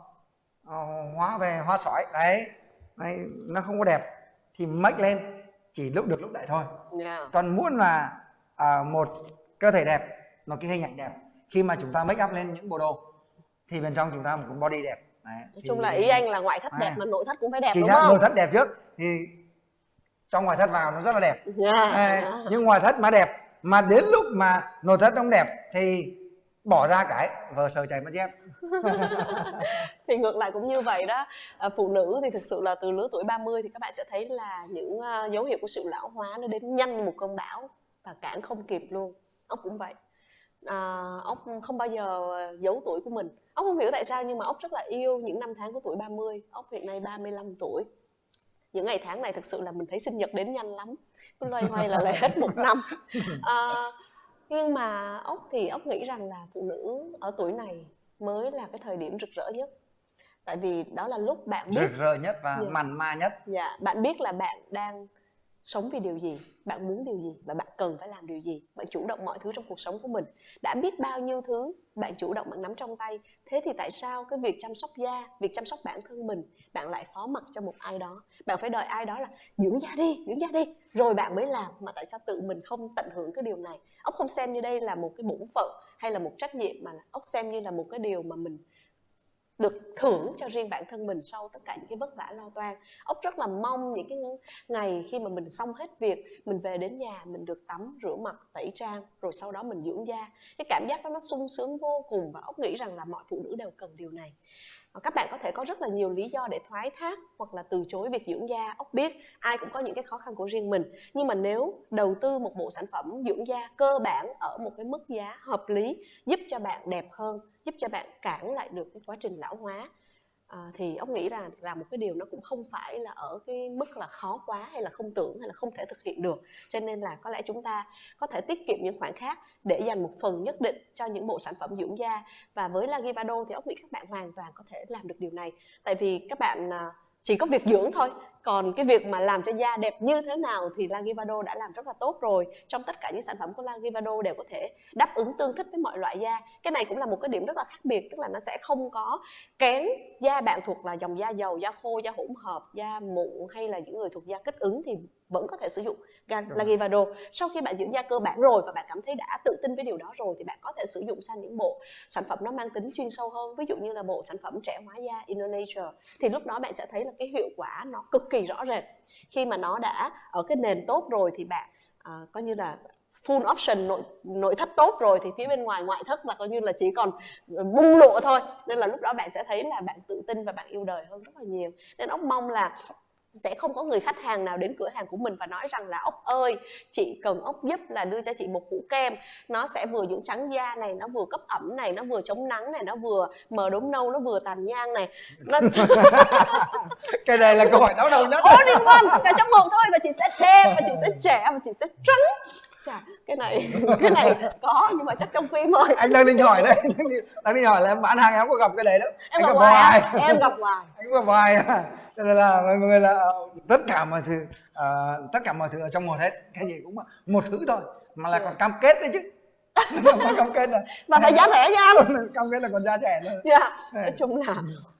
[SPEAKER 1] nó hóa về hoa sỏi đấy, đấy nó không có đẹp thì make lên chỉ lúc được lúc đấy thôi yeah. Dạ. còn muốn là à, một cơ thể đẹp một cái hình ảnh đẹp khi mà chúng ta make up lên những bộ đồ thì bên trong chúng ta một body đẹp
[SPEAKER 2] đấy, nói chung là ý anh là ngoại thất đẹp à, mà nội thất cũng phải đẹp
[SPEAKER 1] chỉ
[SPEAKER 2] đúng không
[SPEAKER 1] nội thất đẹp trước thì trong ngoại thất vào nó rất là đẹp yeah. Dạ. đấy, nhưng ngoại thất mà đẹp mà đến lúc mà nội thất không đẹp thì bỏ ra cái vợ sợ chạy mất dép.
[SPEAKER 2] Thì ngược lại cũng như vậy đó. À, phụ nữ thì thực sự là từ lứa tuổi 30 thì các bạn sẽ thấy là những uh, dấu hiệu của sự lão hóa nó đến nhanh như một cơn bão và cản không kịp luôn. Ốc cũng vậy. À, ốc không bao giờ giấu tuổi của mình. Ốc không hiểu tại sao nhưng mà ốc rất là yêu những năm tháng của tuổi 30 ốc hiện nay 35 tuổi. Những ngày tháng này thực sự là mình thấy sinh nhật đến nhanh lắm. Cứ loay hoay là lại hết một năm. À, nhưng mà ốc thì ốc nghĩ rằng là phụ nữ ở tuổi này mới là cái thời điểm rực rỡ nhất. Tại vì đó là lúc bạn biết
[SPEAKER 1] rực rỡ nhất và dạ. mặn ma nhất.
[SPEAKER 2] Dạ bạn biết là bạn đang sống vì điều gì bạn muốn điều gì và bạn cần phải làm điều gì. Bạn chủ động mọi thứ trong cuộc sống của mình. Đã biết bao nhiêu thứ bạn chủ động bạn nắm trong tay. Thế thì tại sao cái việc chăm sóc da việc chăm sóc bản thân mình bạn lại phó mặc cho một ai đó. Bạn phải đợi ai đó là, dưỡng da đi, dưỡng da đi. Rồi bạn mới làm. Mà tại sao tự mình không tận hưởng cái điều này? Ốc không xem như đây là một cái bổn phận hay là một trách nhiệm mà ốc xem như là một cái điều mà mình được thưởng cho riêng bản thân mình sau tất cả những cái vất vả lo toan. Ốc rất là mong những cái ngày khi mà mình xong hết việc, mình về đến nhà, mình được tắm, rửa mặt, tẩy trang, rồi sau đó mình dưỡng da. Cái cảm giác đó nó sung sướng vô cùng và ốc nghĩ rằng là mọi phụ nữ đều cần điều này. Ờ, các bạn có thể có rất là nhiều lý do để thoái thác hoặc là từ chối việc dưỡng da. Ốc biết, ai cũng có những cái khó khăn của riêng mình. Nhưng mà nếu đầu tư một bộ sản phẩm dưỡng da cơ bản ở một cái mức giá hợp lý, giúp cho bạn đẹp hơn, giúp cho bạn cản lại được cái quá trình lão hóa à, thì ông nghĩ là là một cái điều nó cũng không phải là ở cái mức là khó quá hay là không tưởng hay là không thể thực hiện được. Cho nên là có lẽ chúng ta có thể tiết kiệm những khoản khác để dành một phần nhất định cho những bộ sản phẩm dưỡng da. Và với Lagivado thì ông nghĩ các bạn hoàn toàn có thể làm được điều này. Tại vì các bạn ờ, chỉ có việc dưỡng thôi. Còn cái việc mà làm cho da đẹp như thế nào thì Lagivado đã làm rất là tốt rồi. Trong tất cả những sản phẩm của Lagivado đều có thể đáp ứng tương thích với mọi loại da. Cái này cũng là một cái điểm rất là khác biệt, tức là nó sẽ không có kén da bạn thuộc là dòng da dầu, da khô, da hỗn hợp, da mụn hay là những người thuộc da kích ứng thì vẫn có thể sử dụng Lagivado sau khi bạn dưỡng da cơ bản rồi và bạn cảm thấy đã tự tin với điều đó rồi thì bạn có thể sử dụng sang những bộ sản phẩm nó mang tính chuyên sâu hơn ví dụ như là bộ sản phẩm trẻ hóa da Indonesia. Thì lúc đó bạn sẽ thấy là cái hiệu quả nó cực kỳ rõ rệt. Khi mà nó đã ở cái nền tốt rồi thì bạn uh, coi như là full option nội nội thất tốt rồi thì phía bên ngoài ngoại thất là coi như là chỉ còn bung lụa thôi. Nên là lúc đó bạn sẽ thấy là bạn tự tin và bạn yêu đời hơn rất là nhiều. Nên ốc mong là sẽ không có người khách hàng nào đến cửa hàng của mình và nói rằng là ốc ơi chị cần ốc giúp là đưa cho chị một hũ kem. Nó sẽ vừa dưỡng trắng da này nó vừa cấp ẩm này nó vừa chống nắng này nó vừa mờ đốm nâu nó vừa tàn nhang này. Nó
[SPEAKER 1] cái này là câu hỏi đau đầu nhất.
[SPEAKER 2] All in one cả trong một thôi và chị sẽ đẹp và chị sẽ trẻ và chị sẽ trắng. Chà cái này cái này có nhưng mà chắc trong phim thôi.
[SPEAKER 1] Anh đang định hỏi đấy đang định hỏi là em bán hàng em có gặp cái đấy đó
[SPEAKER 2] em anh gặp hoài em gặp hoài.
[SPEAKER 1] Anh gặp hoài cho nên là mọi người là ờ, tất cả mọi thứ uh, tất cả mọi thứ ở trong một hết. Cái gì cũng một thứ thôi mà là còn cam kết đấy chứ.
[SPEAKER 2] Có cam kết là và phải giá rẻ nha. Anh
[SPEAKER 1] cam kết là còn giá rẻ nữa
[SPEAKER 2] dạ yeah. nói chung là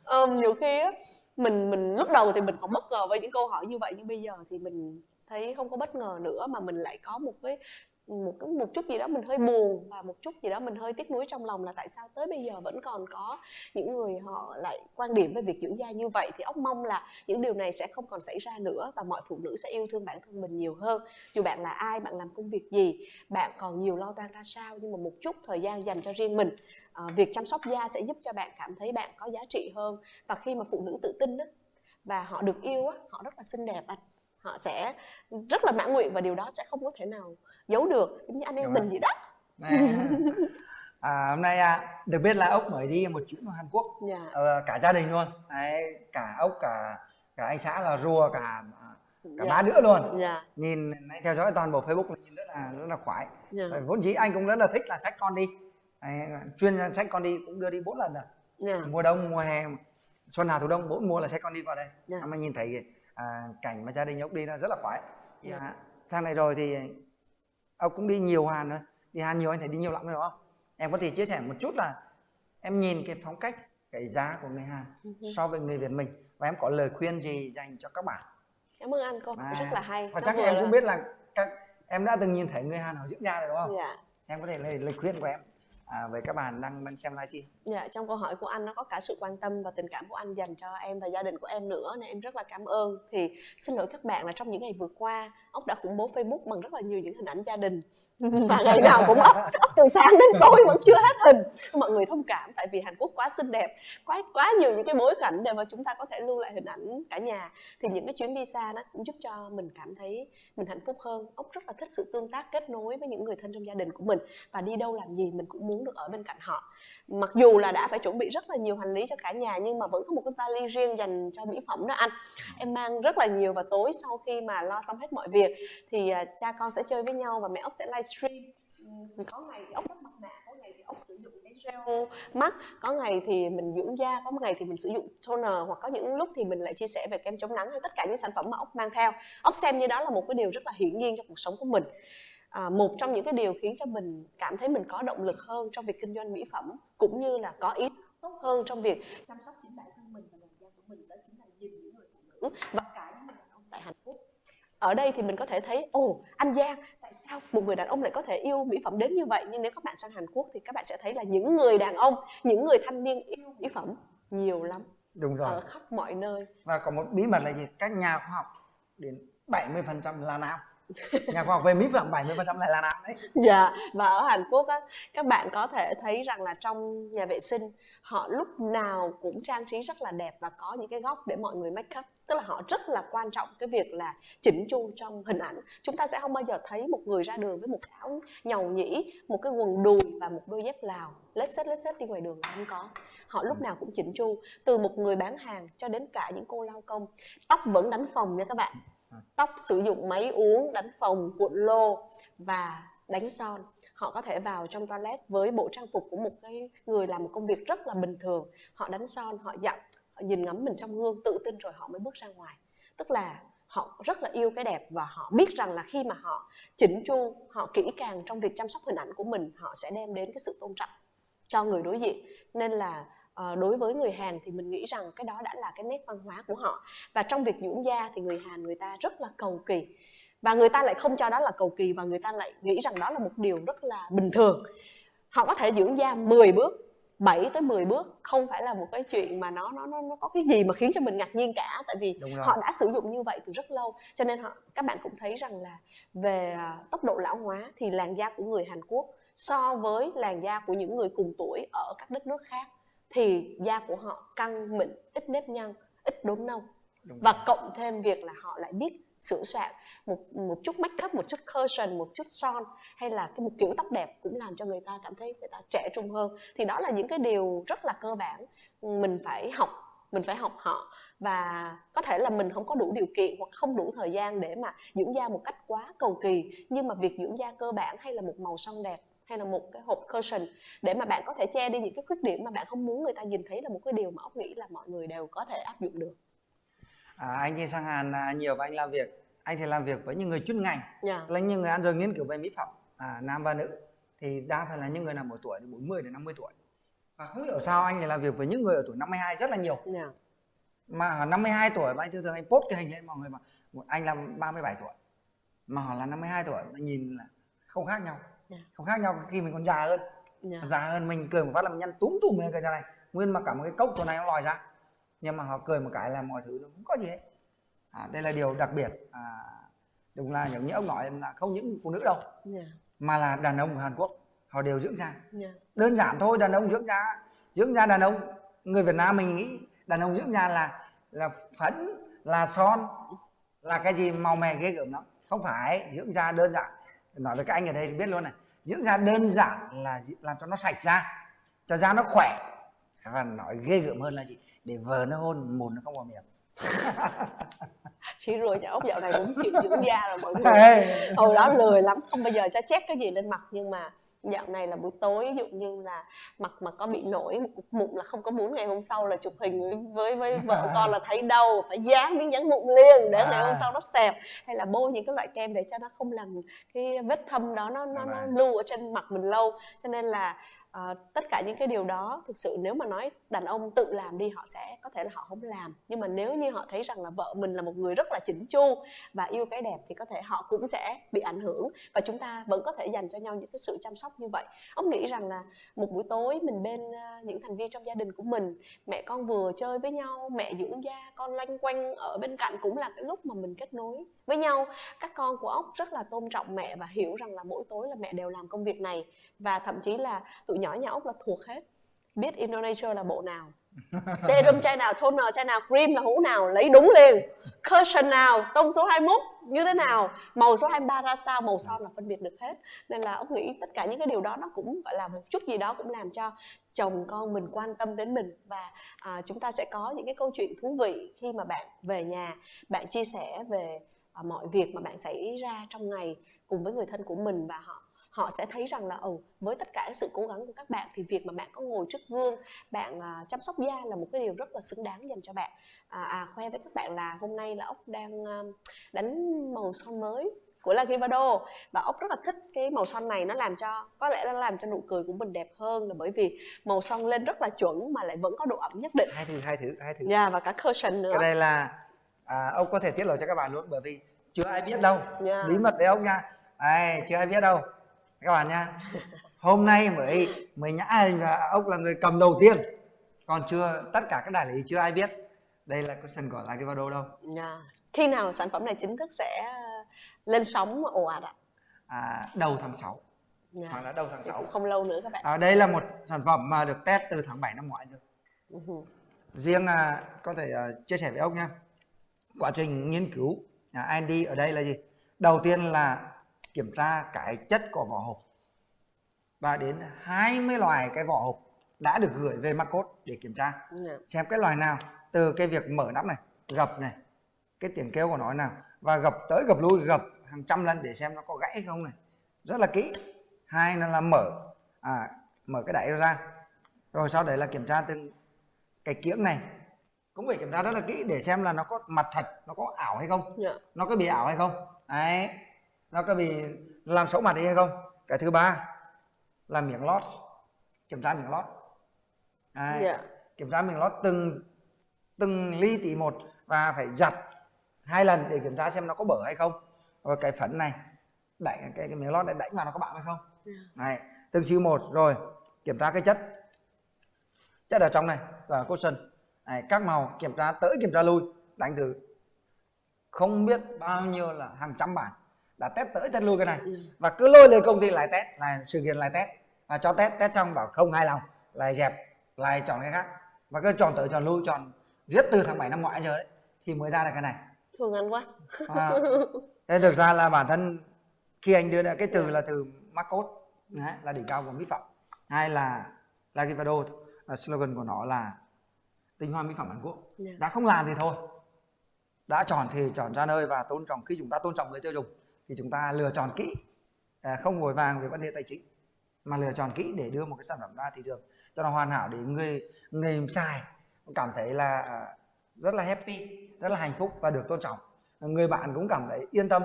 [SPEAKER 2] um, nhiều khi á mình mình lúc đầu thì mình còn bất ngờ với những câu hỏi như vậy nhưng bây giờ thì mình thấy không có bất ngờ nữa mà mình lại có một cái một cái một chút gì đó mình hơi buồn và một chút gì đó mình hơi tiếc nuối trong lòng là tại sao tới bây giờ vẫn còn có những người họ lại quan điểm về việc dưỡng da như vậy. Thì ốc mong là những điều này sẽ không còn xảy ra nữa và mọi phụ nữ sẽ yêu thương bản thân mình nhiều hơn. Dù bạn là ai bạn làm công việc gì bạn còn nhiều lo toan ra sao nhưng mà một chút thời gian dành cho riêng mình à, việc chăm sóc da sẽ giúp cho bạn cảm thấy bạn có giá trị hơn. Và khi mà phụ nữ tự tin đó và họ được yêu á họ rất là xinh đẹp anh họ sẽ rất là mãn nguyện và điều đó sẽ không có thể nào giấu được giống như anh em mình vậy đó
[SPEAKER 1] à, hôm nay à, được biết là ốc mới đi một chuyến vào Hàn Quốc yeah. Dạ. ờ, cả gia đình luôn Đấy, cả ốc cả cả anh xã là rùa cả cả yeah. Dạ. ba đứa luôn yeah. Dạ. nhìn theo dõi toàn bộ Facebook nhìn rất là rất là khoái yeah. vốn dĩ anh cũng rất là thích là sách con đi Đấy, chuyên sách con đi cũng đưa đi bốn lần rồi yeah. mùa đông mùa hè xuân hạ thu đông bốn mùa là sách con đi qua đây yeah. mà nhìn thấy à, cảnh mà gia đình ốc đi nó rất là khoái. Yeah. Yeah. sang này rồi thì ông cũng đi nhiều Hàn rồi. Đi Hàn nhiều anh thấy đi nhiều lắm rồi đúng không em có thể chia sẻ một chút là em nhìn cái phong cách cái giá của người Hàn ừ so với người Việt mình và em có lời khuyên gì dành cho các bạn?
[SPEAKER 2] Cảm ơn anh cô à, rất là hay.
[SPEAKER 1] và chắc em cũng biết là các em đã từng nhìn thấy người Hàn họ dưỡng da rồi đúng không? Dạ. em có thể lời, lời khuyên của em à, với các bạn đang đang xem livestream.
[SPEAKER 2] Dạ, trong câu hỏi của anh nó có cả sự quan tâm và tình cảm của anh dành cho em và gia đình của em nữa nên em rất là cảm ơn. Thì xin lỗi các bạn là trong những ngày vừa qua, ốc đã khủng bố Facebook bằng rất là nhiều những hình ảnh gia đình và ngày nào cũng ốc, ốc từ sáng đến tối vẫn chưa hết hình. Mọi người thông cảm tại vì Hàn Quốc quá xinh đẹp, quá quá nhiều những cái bối cảnh để mà chúng ta có thể lưu lại hình ảnh cả nhà. Thì những cái chuyến đi xa nó cũng giúp cho mình cảm thấy mình hạnh phúc hơn. Ốc rất là thích sự tương tác kết nối với những người thân trong gia đình của mình và đi đâu làm gì mình cũng muốn được ở bên cạnh họ mặc dù là đã phải chuẩn bị rất là nhiều hành lý cho cả nhà nhưng mà vẫn có một cái vali riêng dành cho mỹ phẩm đó anh em mang rất là nhiều và tối sau khi mà lo xong hết mọi việc thì uh, cha con sẽ chơi với nhau và mẹ ốc sẽ livestream. Có ngày ốc đắp mặt nạ có ngày thì ốc sử dụng cái gel mắt. Có ngày thì mình dưỡng da có ngày thì mình sử dụng toner. Hoặc có những lúc thì mình lại chia sẻ về kem chống nắng hay tất cả những sản phẩm mà ốc mang theo. Ốc xem như đó là một cái điều rất là hiển nhiên trong cuộc sống của mình. À, một trong những cái điều khiến cho mình cảm thấy mình có động lực hơn trong việc kinh doanh mỹ phẩm cũng như là có ý tốt hơn trong việc chăm sóc chính bản thân mình và làn da của mình đó chính là nhìn những người phụ nữ và cả những người đàn ông tại Hàn Quốc ở đây thì mình có thể thấy ồ anh Giang tại sao một người đàn ông lại có thể yêu mỹ phẩm đến như vậy? Nhưng nếu các bạn sang Hàn Quốc thì các bạn sẽ thấy là những người đàn ông những người thanh niên yêu mỹ phẩm nhiều lắm.
[SPEAKER 1] Đúng rồi.
[SPEAKER 2] Ở khắp mọi nơi.
[SPEAKER 1] Và có một bí mật là gì? Các nhà khoa học đến 70% là nam. Nhà khoa học về mỹ phẩm 70% lại là nam đấy.
[SPEAKER 2] Dạ và ở Hàn Quốc á các bạn có thể thấy rằng là trong nhà vệ sinh họ lúc nào cũng trang trí rất là đẹp và có những cái góc để mọi người make up tức là họ rất là quan trọng cái việc là chỉnh chu trong hình ảnh. Chúng ta sẽ không bao giờ thấy một người ra đường với một áo nhầu nhĩ một cái quần đùi và một đôi dép lào. Lết xết lết xết đi ngoài đường là không có. Họ lúc nào cũng chỉnh chu từ một người bán hàng cho đến cả những cô lao công. Tóc vẫn đánh phòng nha các bạn. Tóc sử dụng máy uống đánh phòng cuộn lô và đánh son. Họ có thể vào trong toilet với bộ trang phục của một cái người làm một công việc rất là bình thường. Họ đánh son họ dặn họ nhìn ngắm mình trong gương, tự tin rồi họ mới bước ra ngoài. Tức là họ rất là yêu cái đẹp và họ biết rằng là khi mà họ chỉnh chu, họ kỹ càng trong việc chăm sóc hình ảnh của mình, họ sẽ đem đến cái sự tôn trọng cho người đối diện. Nên là ờ, đối với người Hàn thì mình nghĩ rằng cái đó đã là cái nét văn hóa của họ. Và trong việc dưỡng da thì người Hàn người ta rất là cầu kỳ. Và người ta lại không cho đó là cầu kỳ và người ta lại nghĩ rằng đó là một điều rất là bình thường. Họ có thể dưỡng da 10 bước 7 tới 10 bước không phải là một cái chuyện mà nó nó nó, nó có cái gì mà khiến cho mình ngạc nhiên cả tại vì họ đã sử dụng như vậy từ rất lâu. Cho nên họ các bạn cũng thấy rằng là về à, tốc độ lão hóa thì làn da của người Hàn Quốc so với làn da của những người cùng tuổi ở các đất nước khác thì da của họ căng mịn ít nếp nhăn ít đốm nâu. Và cộng thêm việc là họ lại biết sửa soạn một một chút make up, một chút cushion, một chút son hay là cái một kiểu tóc đẹp cũng làm cho người ta cảm thấy người ta trẻ trung hơn. Thì đó là những cái điều rất là cơ bản. Mình phải học, mình phải học họ và có thể là mình không có đủ điều kiện hoặc không đủ thời gian để mà dưỡng da một cách quá cầu kỳ. Nhưng mà việc dưỡng da cơ bản hay là một màu son đẹp hay là một cái hộp cushion để mà bạn có thể che đi những cái khuyết điểm mà bạn không muốn người ta nhìn thấy là một cái điều mà ốc nghĩ là mọi người đều có thể áp dụng được
[SPEAKER 1] à, anh đi sang Hàn à, nhiều và anh làm việc anh thì làm việc với những người chuyên ngành yeah. Dạ. là những người ăn rồi nghiên cứu về mỹ phẩm à, nam và nữ thì đa phần là những người nào một tuổi 40 đến 50 tuổi và không hiểu sao anh lại làm việc với những người ở tuổi 52 rất là nhiều yeah. Dạ. mà ở 52 tuổi mà anh thường thường anh post cái hình lên mọi người mà anh là 37 tuổi mà họ là 52 tuổi mà nhìn là không khác nhau yeah. không khác nhau khi mình còn già hơn yeah. già hơn mình cười một phát là mình nhăn túm tùm lên cái này nguyên mà cả một cái cốc chỗ này nó lòi ra nhưng mà họ cười một cái là mọi thứ nó không có gì hết à, đây là điều đặc biệt. À, đúng là những như ông nói là không những phụ nữ đâu yeah. mà là đàn ông của Hàn Quốc họ đều dưỡng da. Yeah. đơn giản thôi đàn ông dưỡng da dưỡng da đàn ông. Người Việt Nam mình nghĩ đàn ông dưỡng da là là phấn là son là cái gì màu mè ghê gớm lắm. Không phải dưỡng da đơn giản. Nói với các anh ở đây biết luôn này dưỡng da đơn giản là làm cho nó sạch da cho da nó khỏe. Và nói ghê gớm hơn là gì để vờ nó hôn mùn nó không vào miệng.
[SPEAKER 2] Chị rồi nhà ốc dạo này cũng chịu dưỡng da rồi mọi người. Hồi đó lười lắm không bao giờ cho chét cái gì lên mặt nhưng mà dạo này là buổi tối ví dụ như là mặt mà có bị nổi một cục mụn là không có muốn ngày hôm sau là chụp hình với với, với vợ con là thấy đau phải dán miếng dán mụn liền để ngày hôm à. sau nó xẹp. Hay là bôi những cái loại kem để cho nó không làm cái vết thâm đó nó nó, nó lưu ở trên mặt mình lâu. Cho nên là à, tất cả những cái điều đó thực sự nếu mà nói đàn ông tự làm đi họ sẽ có thể là họ không làm. Nhưng mà nếu như họ thấy rằng là vợ mình là một người rất là chỉnh chu và yêu cái đẹp thì có thể họ cũng sẽ bị ảnh hưởng và chúng ta vẫn có thể dành cho nhau những cái sự chăm sóc như vậy. Ông nghĩ rằng là một buổi tối mình bên ờ, những thành viên trong gia đình của mình mẹ con vừa chơi với nhau mẹ dưỡng da con lanh quanh ở bên cạnh cũng là cái lúc mà mình kết nối với nhau. Các con của ốc rất là tôn trọng mẹ và hiểu rằng là mỗi tối là mẹ đều làm công việc này và thậm chí là tụi nhỏ nhà ốc là thuộc hết. Biết Indonesia là bộ nào. Serum chai nào toner chai nào cream là hũ nào lấy đúng liền. Cushion nào tông số 21 như thế nào. Màu số 23 ra sao màu son là phân biệt được hết. Nên là ông nghĩ tất cả những cái điều đó nó cũng gọi là một chút gì đó cũng làm cho chồng con mình quan tâm đến mình. Và à, chúng ta sẽ có những cái câu chuyện thú vị khi mà bạn về nhà. Bạn chia sẻ về à, mọi việc mà bạn xảy ra trong ngày cùng với người thân của mình và họ họ sẽ thấy rằng là ồ với tất cả sự cố gắng của các bạn thì việc mà bạn có ngồi trước gương bạn uh, chăm sóc da là một cái điều rất là xứng đáng dành cho bạn. À, à khoe với các bạn là hôm nay là ốc đang uh, đánh màu son mới của La Givado và ốc rất là thích cái màu son này nó làm cho có lẽ nó làm cho nụ cười của mình đẹp hơn là bởi vì màu son lên rất là chuẩn mà lại vẫn có độ ẩm nhất định.
[SPEAKER 1] Hai thử hai thử hai thử
[SPEAKER 2] yeah, và cả cushion nữa.
[SPEAKER 1] Cái này là à, ông có thể tiết lộ cho các bạn luôn bởi vì chưa ai biết đâu. Yeah. bí mật đấy ông nha. Ai, chưa ai biết đâu các bạn nha hôm nay mới mới nhã anh và ông là người cầm đầu tiên. Còn chưa tất cả các đại lý chưa ai biết. Đây là question của là cái vào đâu. Đâu
[SPEAKER 2] yeah. khi nào sản phẩm này chính thức sẽ lên sóng ồ ạt ạ?
[SPEAKER 1] À, đầu tháng 6 yeah. hoặc là đầu tháng 6
[SPEAKER 2] không lâu nữa các bạn.
[SPEAKER 1] À, đây là một sản phẩm mà được test từ tháng 7 năm ngoái rồi. Uh-huh. riêng à, có thể uh, chia sẻ với ông nha quá trình nghiên cứu à, Andy ở đây là gì? Đầu tiên là kiểm tra cái chất của vỏ hộp và đến 20 loài cái vỏ hộp đã được gửi về Macốt để kiểm tra yeah. Dạ. xem cái loài nào từ cái việc mở nắp này gập này cái tiếng kêu của nó nào và gập tới gập lui gập hàng trăm lần để xem nó có gãy hay không này rất là kỹ hai là, là mở à, mở cái đáy ra rồi sau đấy là kiểm tra từng cái kiếng này cũng phải kiểm tra rất là kỹ để xem là nó có mặt thật nó có ảo hay không yeah. Dạ. nó có bị ảo hay không đấy nó có bị làm xấu mặt đi hay không cái thứ ba là miếng lót kiểm tra miếng lót Đấy, yeah. Dạ. kiểm tra miếng lót từng từng ly tỷ một và phải giặt hai lần để kiểm tra xem nó có bở hay không rồi cái phấn này đẩy cái, cái miếng lót này đánh vào nó có bạo hay không yeah. Dạ. này từng siêu một rồi kiểm tra cái chất chất ở trong này và cushion này, các màu kiểm tra tới kiểm tra lui đánh từ không biết bao nhiêu là hàng trăm bản đã test tới test lui cái này. Ừ. và cứ lôi lên công ty lại test là sự kiện lại test. Và cho test test xong bảo không hài lòng. Lại dẹp lại chọn cái khác. Và cứ chọn tới chọn lui chọn giết từ tháng 7 năm ngoái giờ đấy thì mới ra được cái này.
[SPEAKER 2] Thương anh quá.
[SPEAKER 1] À, thế thực ra là bản thân khi anh đưa ra cái từ là từ Marcos đấy, là đỉnh cao của mỹ phẩm. Hay là Lagivado slogan của nó là tinh hoa mỹ phẩm Hàn Quốc. Yeah. Dạ. đã không làm thì thôi. Đã chọn thì chọn ra nơi và tôn trọng khi chúng ta tôn trọng người tiêu dùng thì chúng ta lựa chọn kỹ. À, không vội vàng về vấn đề tài chính mà lựa chọn kỹ để đưa một cái sản phẩm ra thị trường cho nó hoàn hảo để người người xài cảm thấy là à, rất là happy rất là hạnh phúc và được tôn trọng. Người bạn cũng cảm thấy yên tâm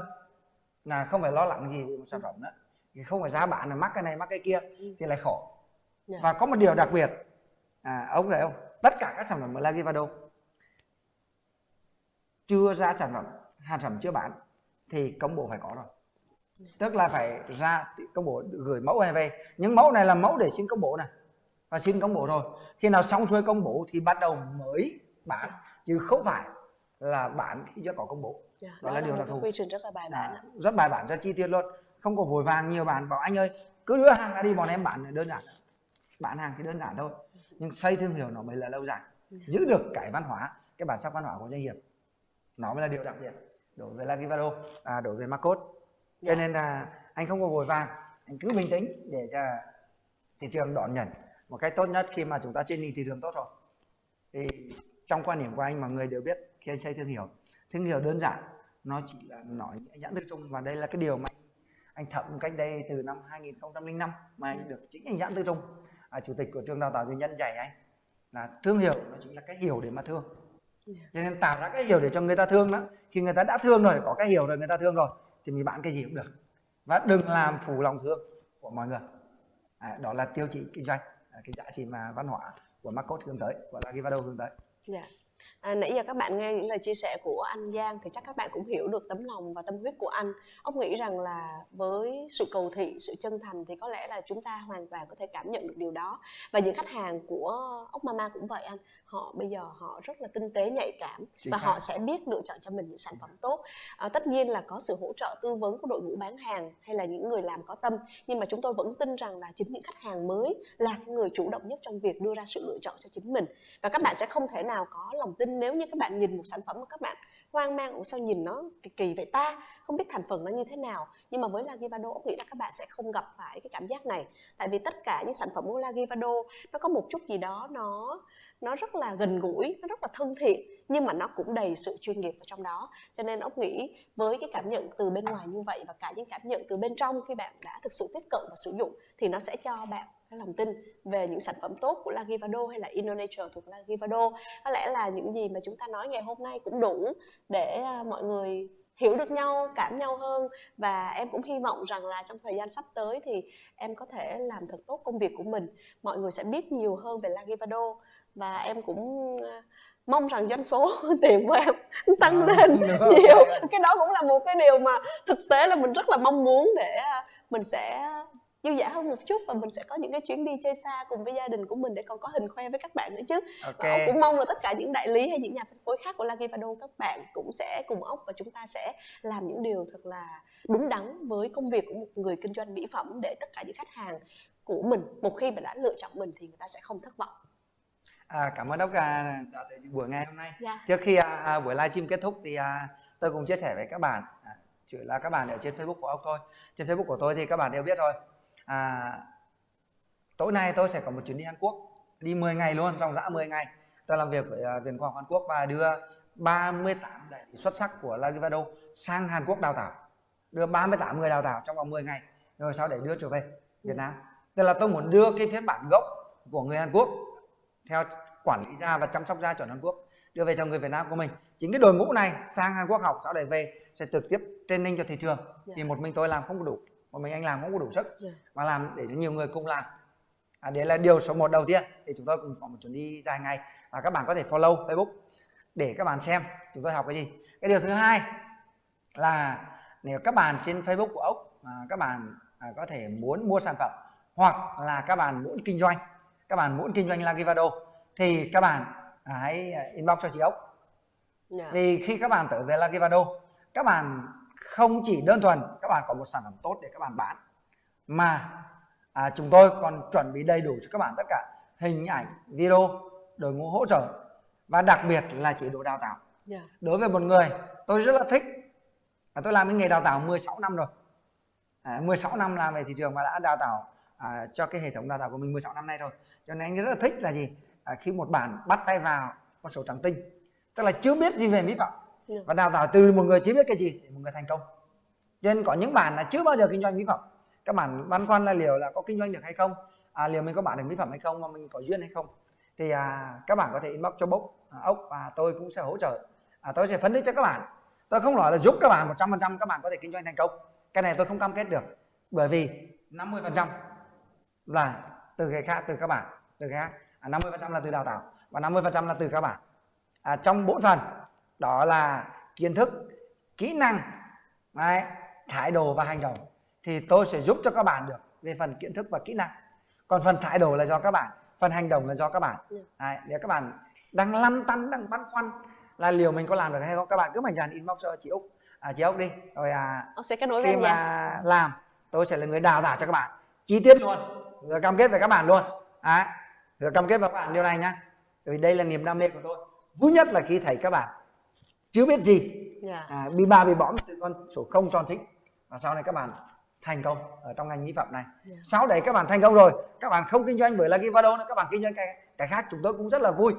[SPEAKER 1] là không phải lo lắng gì về một sản phẩm nữa. Thì không phải giá bán là mắc cái này mắc cái kia thì lại khổ. Dạ. và có một điều đặc biệt à, ông thấy không? Tất cả các sản phẩm của Lagivado chưa ra sản phẩm sản phẩm chưa bán thì công bố phải có rồi. Tức là phải ra công bố gửi mẫu này về. Những mẫu này là mẫu để xin công bố này và xin công bố rồi. Khi nào xong xuôi công bố thì bắt đầu mới bán. Chứ không phải là bán khi chưa có công bố.
[SPEAKER 2] Yeah, dạ, đó, đó là, là điều đặc thù. quy trình rất là bài bản à,
[SPEAKER 1] rất bài bản rất chi tiết luôn. Không có vội vàng nhiều bạn bảo anh ơi cứ đưa hàng ra đi bọn em bán đơn giản. Bán hàng thì đơn giản thôi. Nhưng xây thương hiệu nó mới là lâu dài. Yeah. Dạ. giữ được cái văn hóa cái bản sắc văn hóa của doanh nghiệp nó mới là điều đặc biệt đối với Lagivado à, đối với Marcos. Cho dạ. nên là anh không có vội vàng. Anh cứ bình tĩnh để cho thị trường đón nhận. Một cách tốt nhất khi mà chúng ta trên thị trường tốt rồi. Thì trong quan điểm của anh mà người đều biết khi anh xây thương hiệu. Thương hiệu đơn giản nó chỉ là nói nhãn thức chung và đây là cái điều mà anh thẩm cách đây từ năm 2005 mà anh được chính anh Doãn Tư Trung à, chủ tịch của trường đào tạo doanh nhân dạy anh là thương hiệu nó chính là cái hiểu để mà thương cho nên tạo ra cái hiểu để cho người ta thương đó khi người ta đã thương rồi có cái hiểu rồi người ta thương rồi thì mình bán cái gì cũng được. Và đừng làm phù lòng thương của mọi người. À, đó là tiêu chí kinh doanh à, cái giá trị mà văn hóa của Marcos hướng tới của Lagivado hướng tới.
[SPEAKER 2] Yeah. À, nãy giờ các bạn nghe những lời chia sẻ của anh Giang thì chắc các bạn cũng hiểu được tấm lòng và tâm huyết của anh. Ông nghĩ rằng là với sự cầu thị, sự chân thành thì có lẽ là chúng ta hoàn toàn có thể cảm nhận được điều đó. Và những khách hàng của ốc Mama cũng vậy anh. Họ bây giờ họ rất là tinh tế, nhạy cảm và họ sẽ biết lựa chọn cho mình những sản phẩm tốt. À, tất nhiên là có sự hỗ trợ tư vấn của đội ngũ bán hàng hay là những người làm có tâm. Nhưng mà chúng tôi vẫn tin rằng là chính những khách hàng mới là người chủ động nhất trong việc đưa ra sự lựa chọn cho chính mình. Và các bạn sẽ không thể nào có lòng tin nếu như các bạn nhìn một sản phẩm mà các bạn hoang mang, ủa sao nhìn nó kỳ kỳ vậy ta? Không biết thành phần nó như thế nào. Nhưng mà với Lagivado, ông nghĩ là các bạn sẽ không gặp phải cái cảm giác này. Tại vì tất cả những sản phẩm của Lagivado, nó có một chút gì đó nó nó rất là gần gũi, nó rất là thân thiện nhưng mà nó cũng đầy sự chuyên nghiệp ở trong đó. Cho nên ốc nghĩ với cái cảm nhận từ bên ngoài như vậy và cả những cảm nhận từ bên trong khi bạn đã thực sự tiếp cận và sử dụng thì nó sẽ cho bạn cái lòng tin về những sản phẩm tốt của Lagivado hay là Indonesia thuộc Lagivado có lẽ là những gì mà chúng ta nói ngày hôm nay cũng đủ để à, mọi người hiểu được nhau, cảm nhau hơn. Và em cũng hy vọng rằng là trong thời gian sắp tới thì em có thể làm thật tốt công việc của mình. Mọi người sẽ biết nhiều hơn về Lagivado và em cũng à, mong rằng doanh số tiền của em tăng à, lên nhiều. cái đó cũng là một cái điều mà thực tế là mình rất là mong muốn để à, mình sẽ dư dả hơn một chút và mình sẽ có những cái chuyến đi chơi xa cùng với gia đình của mình để còn có hình khoe với các bạn nữa chứ. Okay. và cũng mong là tất cả những đại lý hay những nhà phân phối khác của Lagivado các bạn cũng sẽ cùng ốc và chúng ta sẽ làm những điều thật là đúng đắn với công việc của một người kinh doanh mỹ phẩm để tất cả những khách hàng của mình một khi mà đã lựa chọn mình thì người ta sẽ không thất vọng
[SPEAKER 1] À, cảm ơn Đốc à, đã tới buổi ngày hôm nay. Dạ. Trước khi à, à, buổi livestream kết thúc thì à, tôi cũng chia sẻ với các bạn, à, chỉ là các bạn ở trên Facebook của ông thôi. Trên Facebook của tôi thì các bạn đều biết rồi. À, tối nay tôi sẽ có một chuyến đi Hàn Quốc, đi 10 ngày luôn, trong dã 10 ngày. Tôi làm việc với uh, Viện Khoa học Hàn Quốc và đưa 38 đại xuất sắc của Lagivado sang Hàn Quốc đào tạo. Đưa 38 người đào tạo trong vòng 10 ngày, rồi sau để đưa trở về Việt Nam. Tức là tôi muốn đưa cái phiên bản gốc của người Hàn Quốc theo quản lý da và chăm sóc da chuẩn Hàn Quốc đưa về cho người Việt Nam của mình chính cái đội ngũ này sang Hàn Quốc học sau đấy về sẽ trực tiếp training cho thị trường yeah. Dạ. thì một mình tôi làm không có đủ một mình anh làm không có đủ sức yeah. Dạ. mà làm để cho nhiều người cùng làm à, đấy là điều số một đầu tiên thì chúng tôi cùng có một chuyến đi dài ngày và các bạn có thể follow Facebook để các bạn xem chúng tôi học cái gì cái điều thứ hai là nếu các bạn trên Facebook của ốc à, các bạn à, có thể muốn mua sản phẩm hoặc là các bạn muốn kinh doanh các bạn muốn kinh doanh Lagivado thì các bạn hãy inbox cho chị ốc yeah. Dạ. vì khi các bạn tới về Lagivado các bạn không chỉ đơn thuần các bạn có một sản phẩm tốt để các bạn bán mà à, chúng tôi còn chuẩn bị đầy đủ cho các bạn tất cả hình ảnh video đội ngũ hỗ trợ và đặc biệt là chế độ đào tạo yeah. Dạ. đối với một người tôi rất là thích và tôi làm cái nghề đào tạo 16 năm rồi à, 16 năm làm về thị trường và đã đào tạo à, cho cái hệ thống đào tạo của mình 16 năm nay rồi cho nên anh rất là thích là gì? À, khi một bạn bắt tay vào con số trắng tinh tức là chưa biết gì về mỹ phẩm dạ. và đào tạo từ một người chưa biết cái gì để một người thành công. Cho nên có những bạn là chưa bao giờ kinh doanh mỹ phẩm. Các bạn băn khoăn là liệu là có kinh doanh được hay không? À, liệu mình có bán được mỹ phẩm hay không mà mình có duyên hay không? Thì à, các bạn có thể inbox cho bốc à, ốc và tôi cũng sẽ hỗ trợ. À, tôi sẽ phân tích cho các bạn. Tôi không nói là giúp các bạn 100% các bạn có thể kinh doanh thành công. Cái này tôi không cam kết được. Bởi vì 50% là từ cái khác từ các bạn từ cái khác à, 50% là từ đào tạo và 50% là từ các bạn à, trong bốn phần đó là kiến thức kỹ năng đấy, thái độ và hành động thì tôi sẽ giúp cho các bạn được về phần kiến thức và kỹ năng. Còn phần thái độ là do các bạn phần hành động là do các bạn. Ừ. đấy, nếu các bạn đang lăn tăn đang băn khoăn là liều mình có làm được hay không các bạn cứ mạnh dạn inbox cho chị úc. À, chị úc đi. Rồi à
[SPEAKER 2] ông sẽ kết nối
[SPEAKER 1] khi mà nha. làm tôi sẽ là người đào tạo cho các bạn. Chi tiết luôn rồi cam kết với các bạn luôn. Đấy rồi cam kết với các bạn điều này nhá. Vì đây là niềm đam mê của tôi. Vui nhất là khi thấy các bạn. Chưa biết gì.
[SPEAKER 2] Dạ.
[SPEAKER 1] à, bị ba bị bõm từ con số 0 tròn chính. Và sau này các bạn thành công ở trong ngành mỹ phẩm này.
[SPEAKER 2] Dạ.
[SPEAKER 1] sau đấy các bạn thành công rồi các bạn không kinh doanh với Lucky Vado nữa các bạn kinh doanh cái cái khác chúng tôi cũng rất là vui.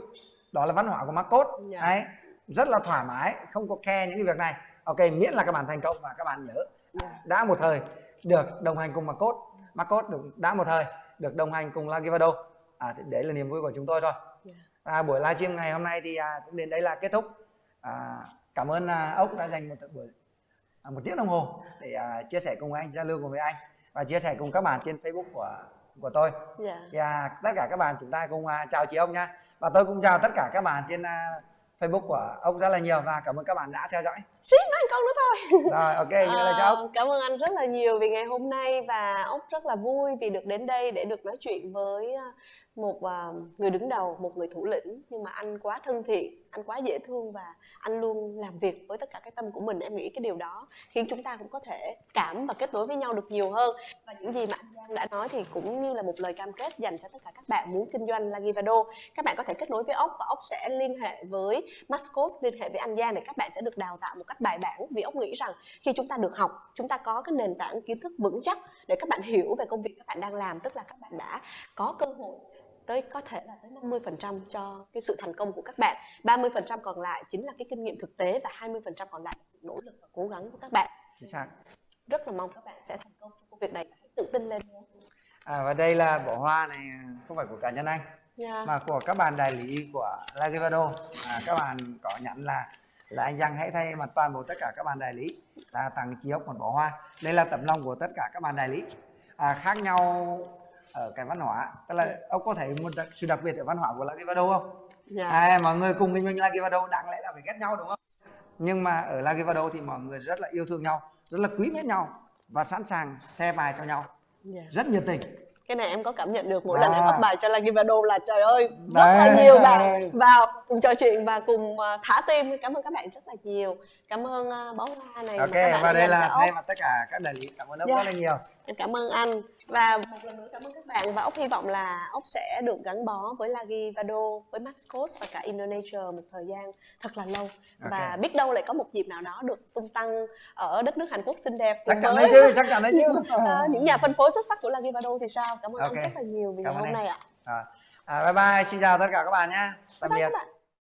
[SPEAKER 1] Đó là văn hóa của Marcos.
[SPEAKER 2] Dạ.
[SPEAKER 1] đấy rất là thoải mái không có khe những cái việc này. Ok miễn là các bạn thành công và các bạn nhớ.
[SPEAKER 2] Dạ.
[SPEAKER 1] đã một thời được đồng hành cùng Marcos. Marcos được đã một thời được đồng hành cùng Lucky Vado à, đấy là niềm vui của chúng tôi thôi
[SPEAKER 2] Dạ.
[SPEAKER 1] à, buổi livestream ngày hôm nay thì à, cũng đến đây là kết thúc à, cảm ơn à, ốc đã dành một buổi à, một tiếng đồng hồ để à, chia sẻ cùng anh giao lưu cùng với anh và chia sẻ cùng các bạn trên Facebook của của tôi
[SPEAKER 2] Dạ.
[SPEAKER 1] và tất cả các bạn chúng ta cùng à, chào chị ông nha và tôi cũng chào tất cả các bạn trên à, Facebook của ông rất là nhiều và cảm ơn các bạn đã theo dõi
[SPEAKER 2] Xíu nói câu nữa thôi.
[SPEAKER 1] rồi ok như là ốc
[SPEAKER 2] Ờ, cảm ơn anh rất là nhiều vì ngày hôm nay và ốc rất là vui vì được đến đây để được nói chuyện với à, một uh, người đứng đầu một người thủ lĩnh nhưng mà anh quá thân thiện anh quá dễ thương và anh luôn làm việc với tất cả cái tâm của mình. Em nghĩ cái điều đó khiến chúng ta cũng có thể cảm và kết nối với nhau được nhiều hơn. Và những gì mà anh Giang đã nói thì cũng như là một lời cam kết dành cho tất cả các bạn muốn kinh doanh Lagivado. Các bạn có thể kết nối với ốc và ốc sẽ liên hệ với Mascos liên hệ với anh Giang để các bạn sẽ được đào tạo một cách bài bản. Vì ốc nghĩ rằng khi chúng ta được học chúng ta có cái nền tảng kiến thức vững chắc để các bạn hiểu về công việc các bạn đang làm tức là các bạn đã có cơ hội tới có thể là tới 50% cho cái sự thành công của các bạn. 30% còn lại chính là cái kinh nghiệm thực tế và 20% còn lại là sự nỗ lực và cố gắng của các bạn. Rất là mong các bạn sẽ thành công trong công việc này. Hãy tự tin lên
[SPEAKER 1] à, và đây là bó hoa này không phải của cá nhân anh
[SPEAKER 2] Dạ.
[SPEAKER 1] mà của các bạn đại lý của Lagivado à, các bạn có nhắn là là anh Giang hãy thay mặt toàn bộ tất cả các bạn đại lý là tặng chị ốc một bó hoa. Đây là tấm lòng của tất cả các bạn đại lý. À, khác nhau ở cái văn hóa. Tức là ông có thấy một sự đặc biệt ở văn hóa của Lagivado không?
[SPEAKER 2] Dạ.
[SPEAKER 1] à, mọi người cùng kinh doanh Lagivado đáng lẽ là phải ghét nhau đúng không? Nhưng mà ở Lagivado thì mọi người rất là yêu thương nhau rất là quý mến nhau và sẵn sàng xe bài cho nhau.
[SPEAKER 2] Dạ.
[SPEAKER 1] rất nhiệt tình.
[SPEAKER 2] Cái này em có cảm nhận được mỗi
[SPEAKER 1] À.
[SPEAKER 2] lần em up bài cho Lagivado là trời ơi rất
[SPEAKER 1] Đấy.
[SPEAKER 2] là nhiều bạn vào cùng trò chuyện và cùng ờ, thả tim cảm ơn các bạn rất là nhiều. Cảm ơn uh, bó hoa này
[SPEAKER 1] ok và đây là thay mặt tất cả các đại lý. Cảm ơn ông
[SPEAKER 2] Dạ.
[SPEAKER 1] rất là nhiều.
[SPEAKER 2] Em cảm ơn anh và một lần nữa cảm ơn các bạn và ốc hy vọng là ốc sẽ được gắn bó với Lagi Vado, với Mascot và cả Indonesia một thời gian thật là lâu và biết đâu lại có một dịp nào đó được tung tăng ở đất nước Hàn Quốc xinh đẹp
[SPEAKER 1] chắc chắn đấy chứ chắc chắn đấy chứ
[SPEAKER 2] ờ, những nhà phân phối xuất sắc của Lagi Vado thì sao? Cảm ơn
[SPEAKER 1] Ok.
[SPEAKER 2] anh rất là nhiều vì
[SPEAKER 1] Cảm
[SPEAKER 2] hôm nay ạ.
[SPEAKER 1] Rồi. à, bye bye xin chào tất cả các bạn nhé tạm
[SPEAKER 2] Bye
[SPEAKER 1] biệt.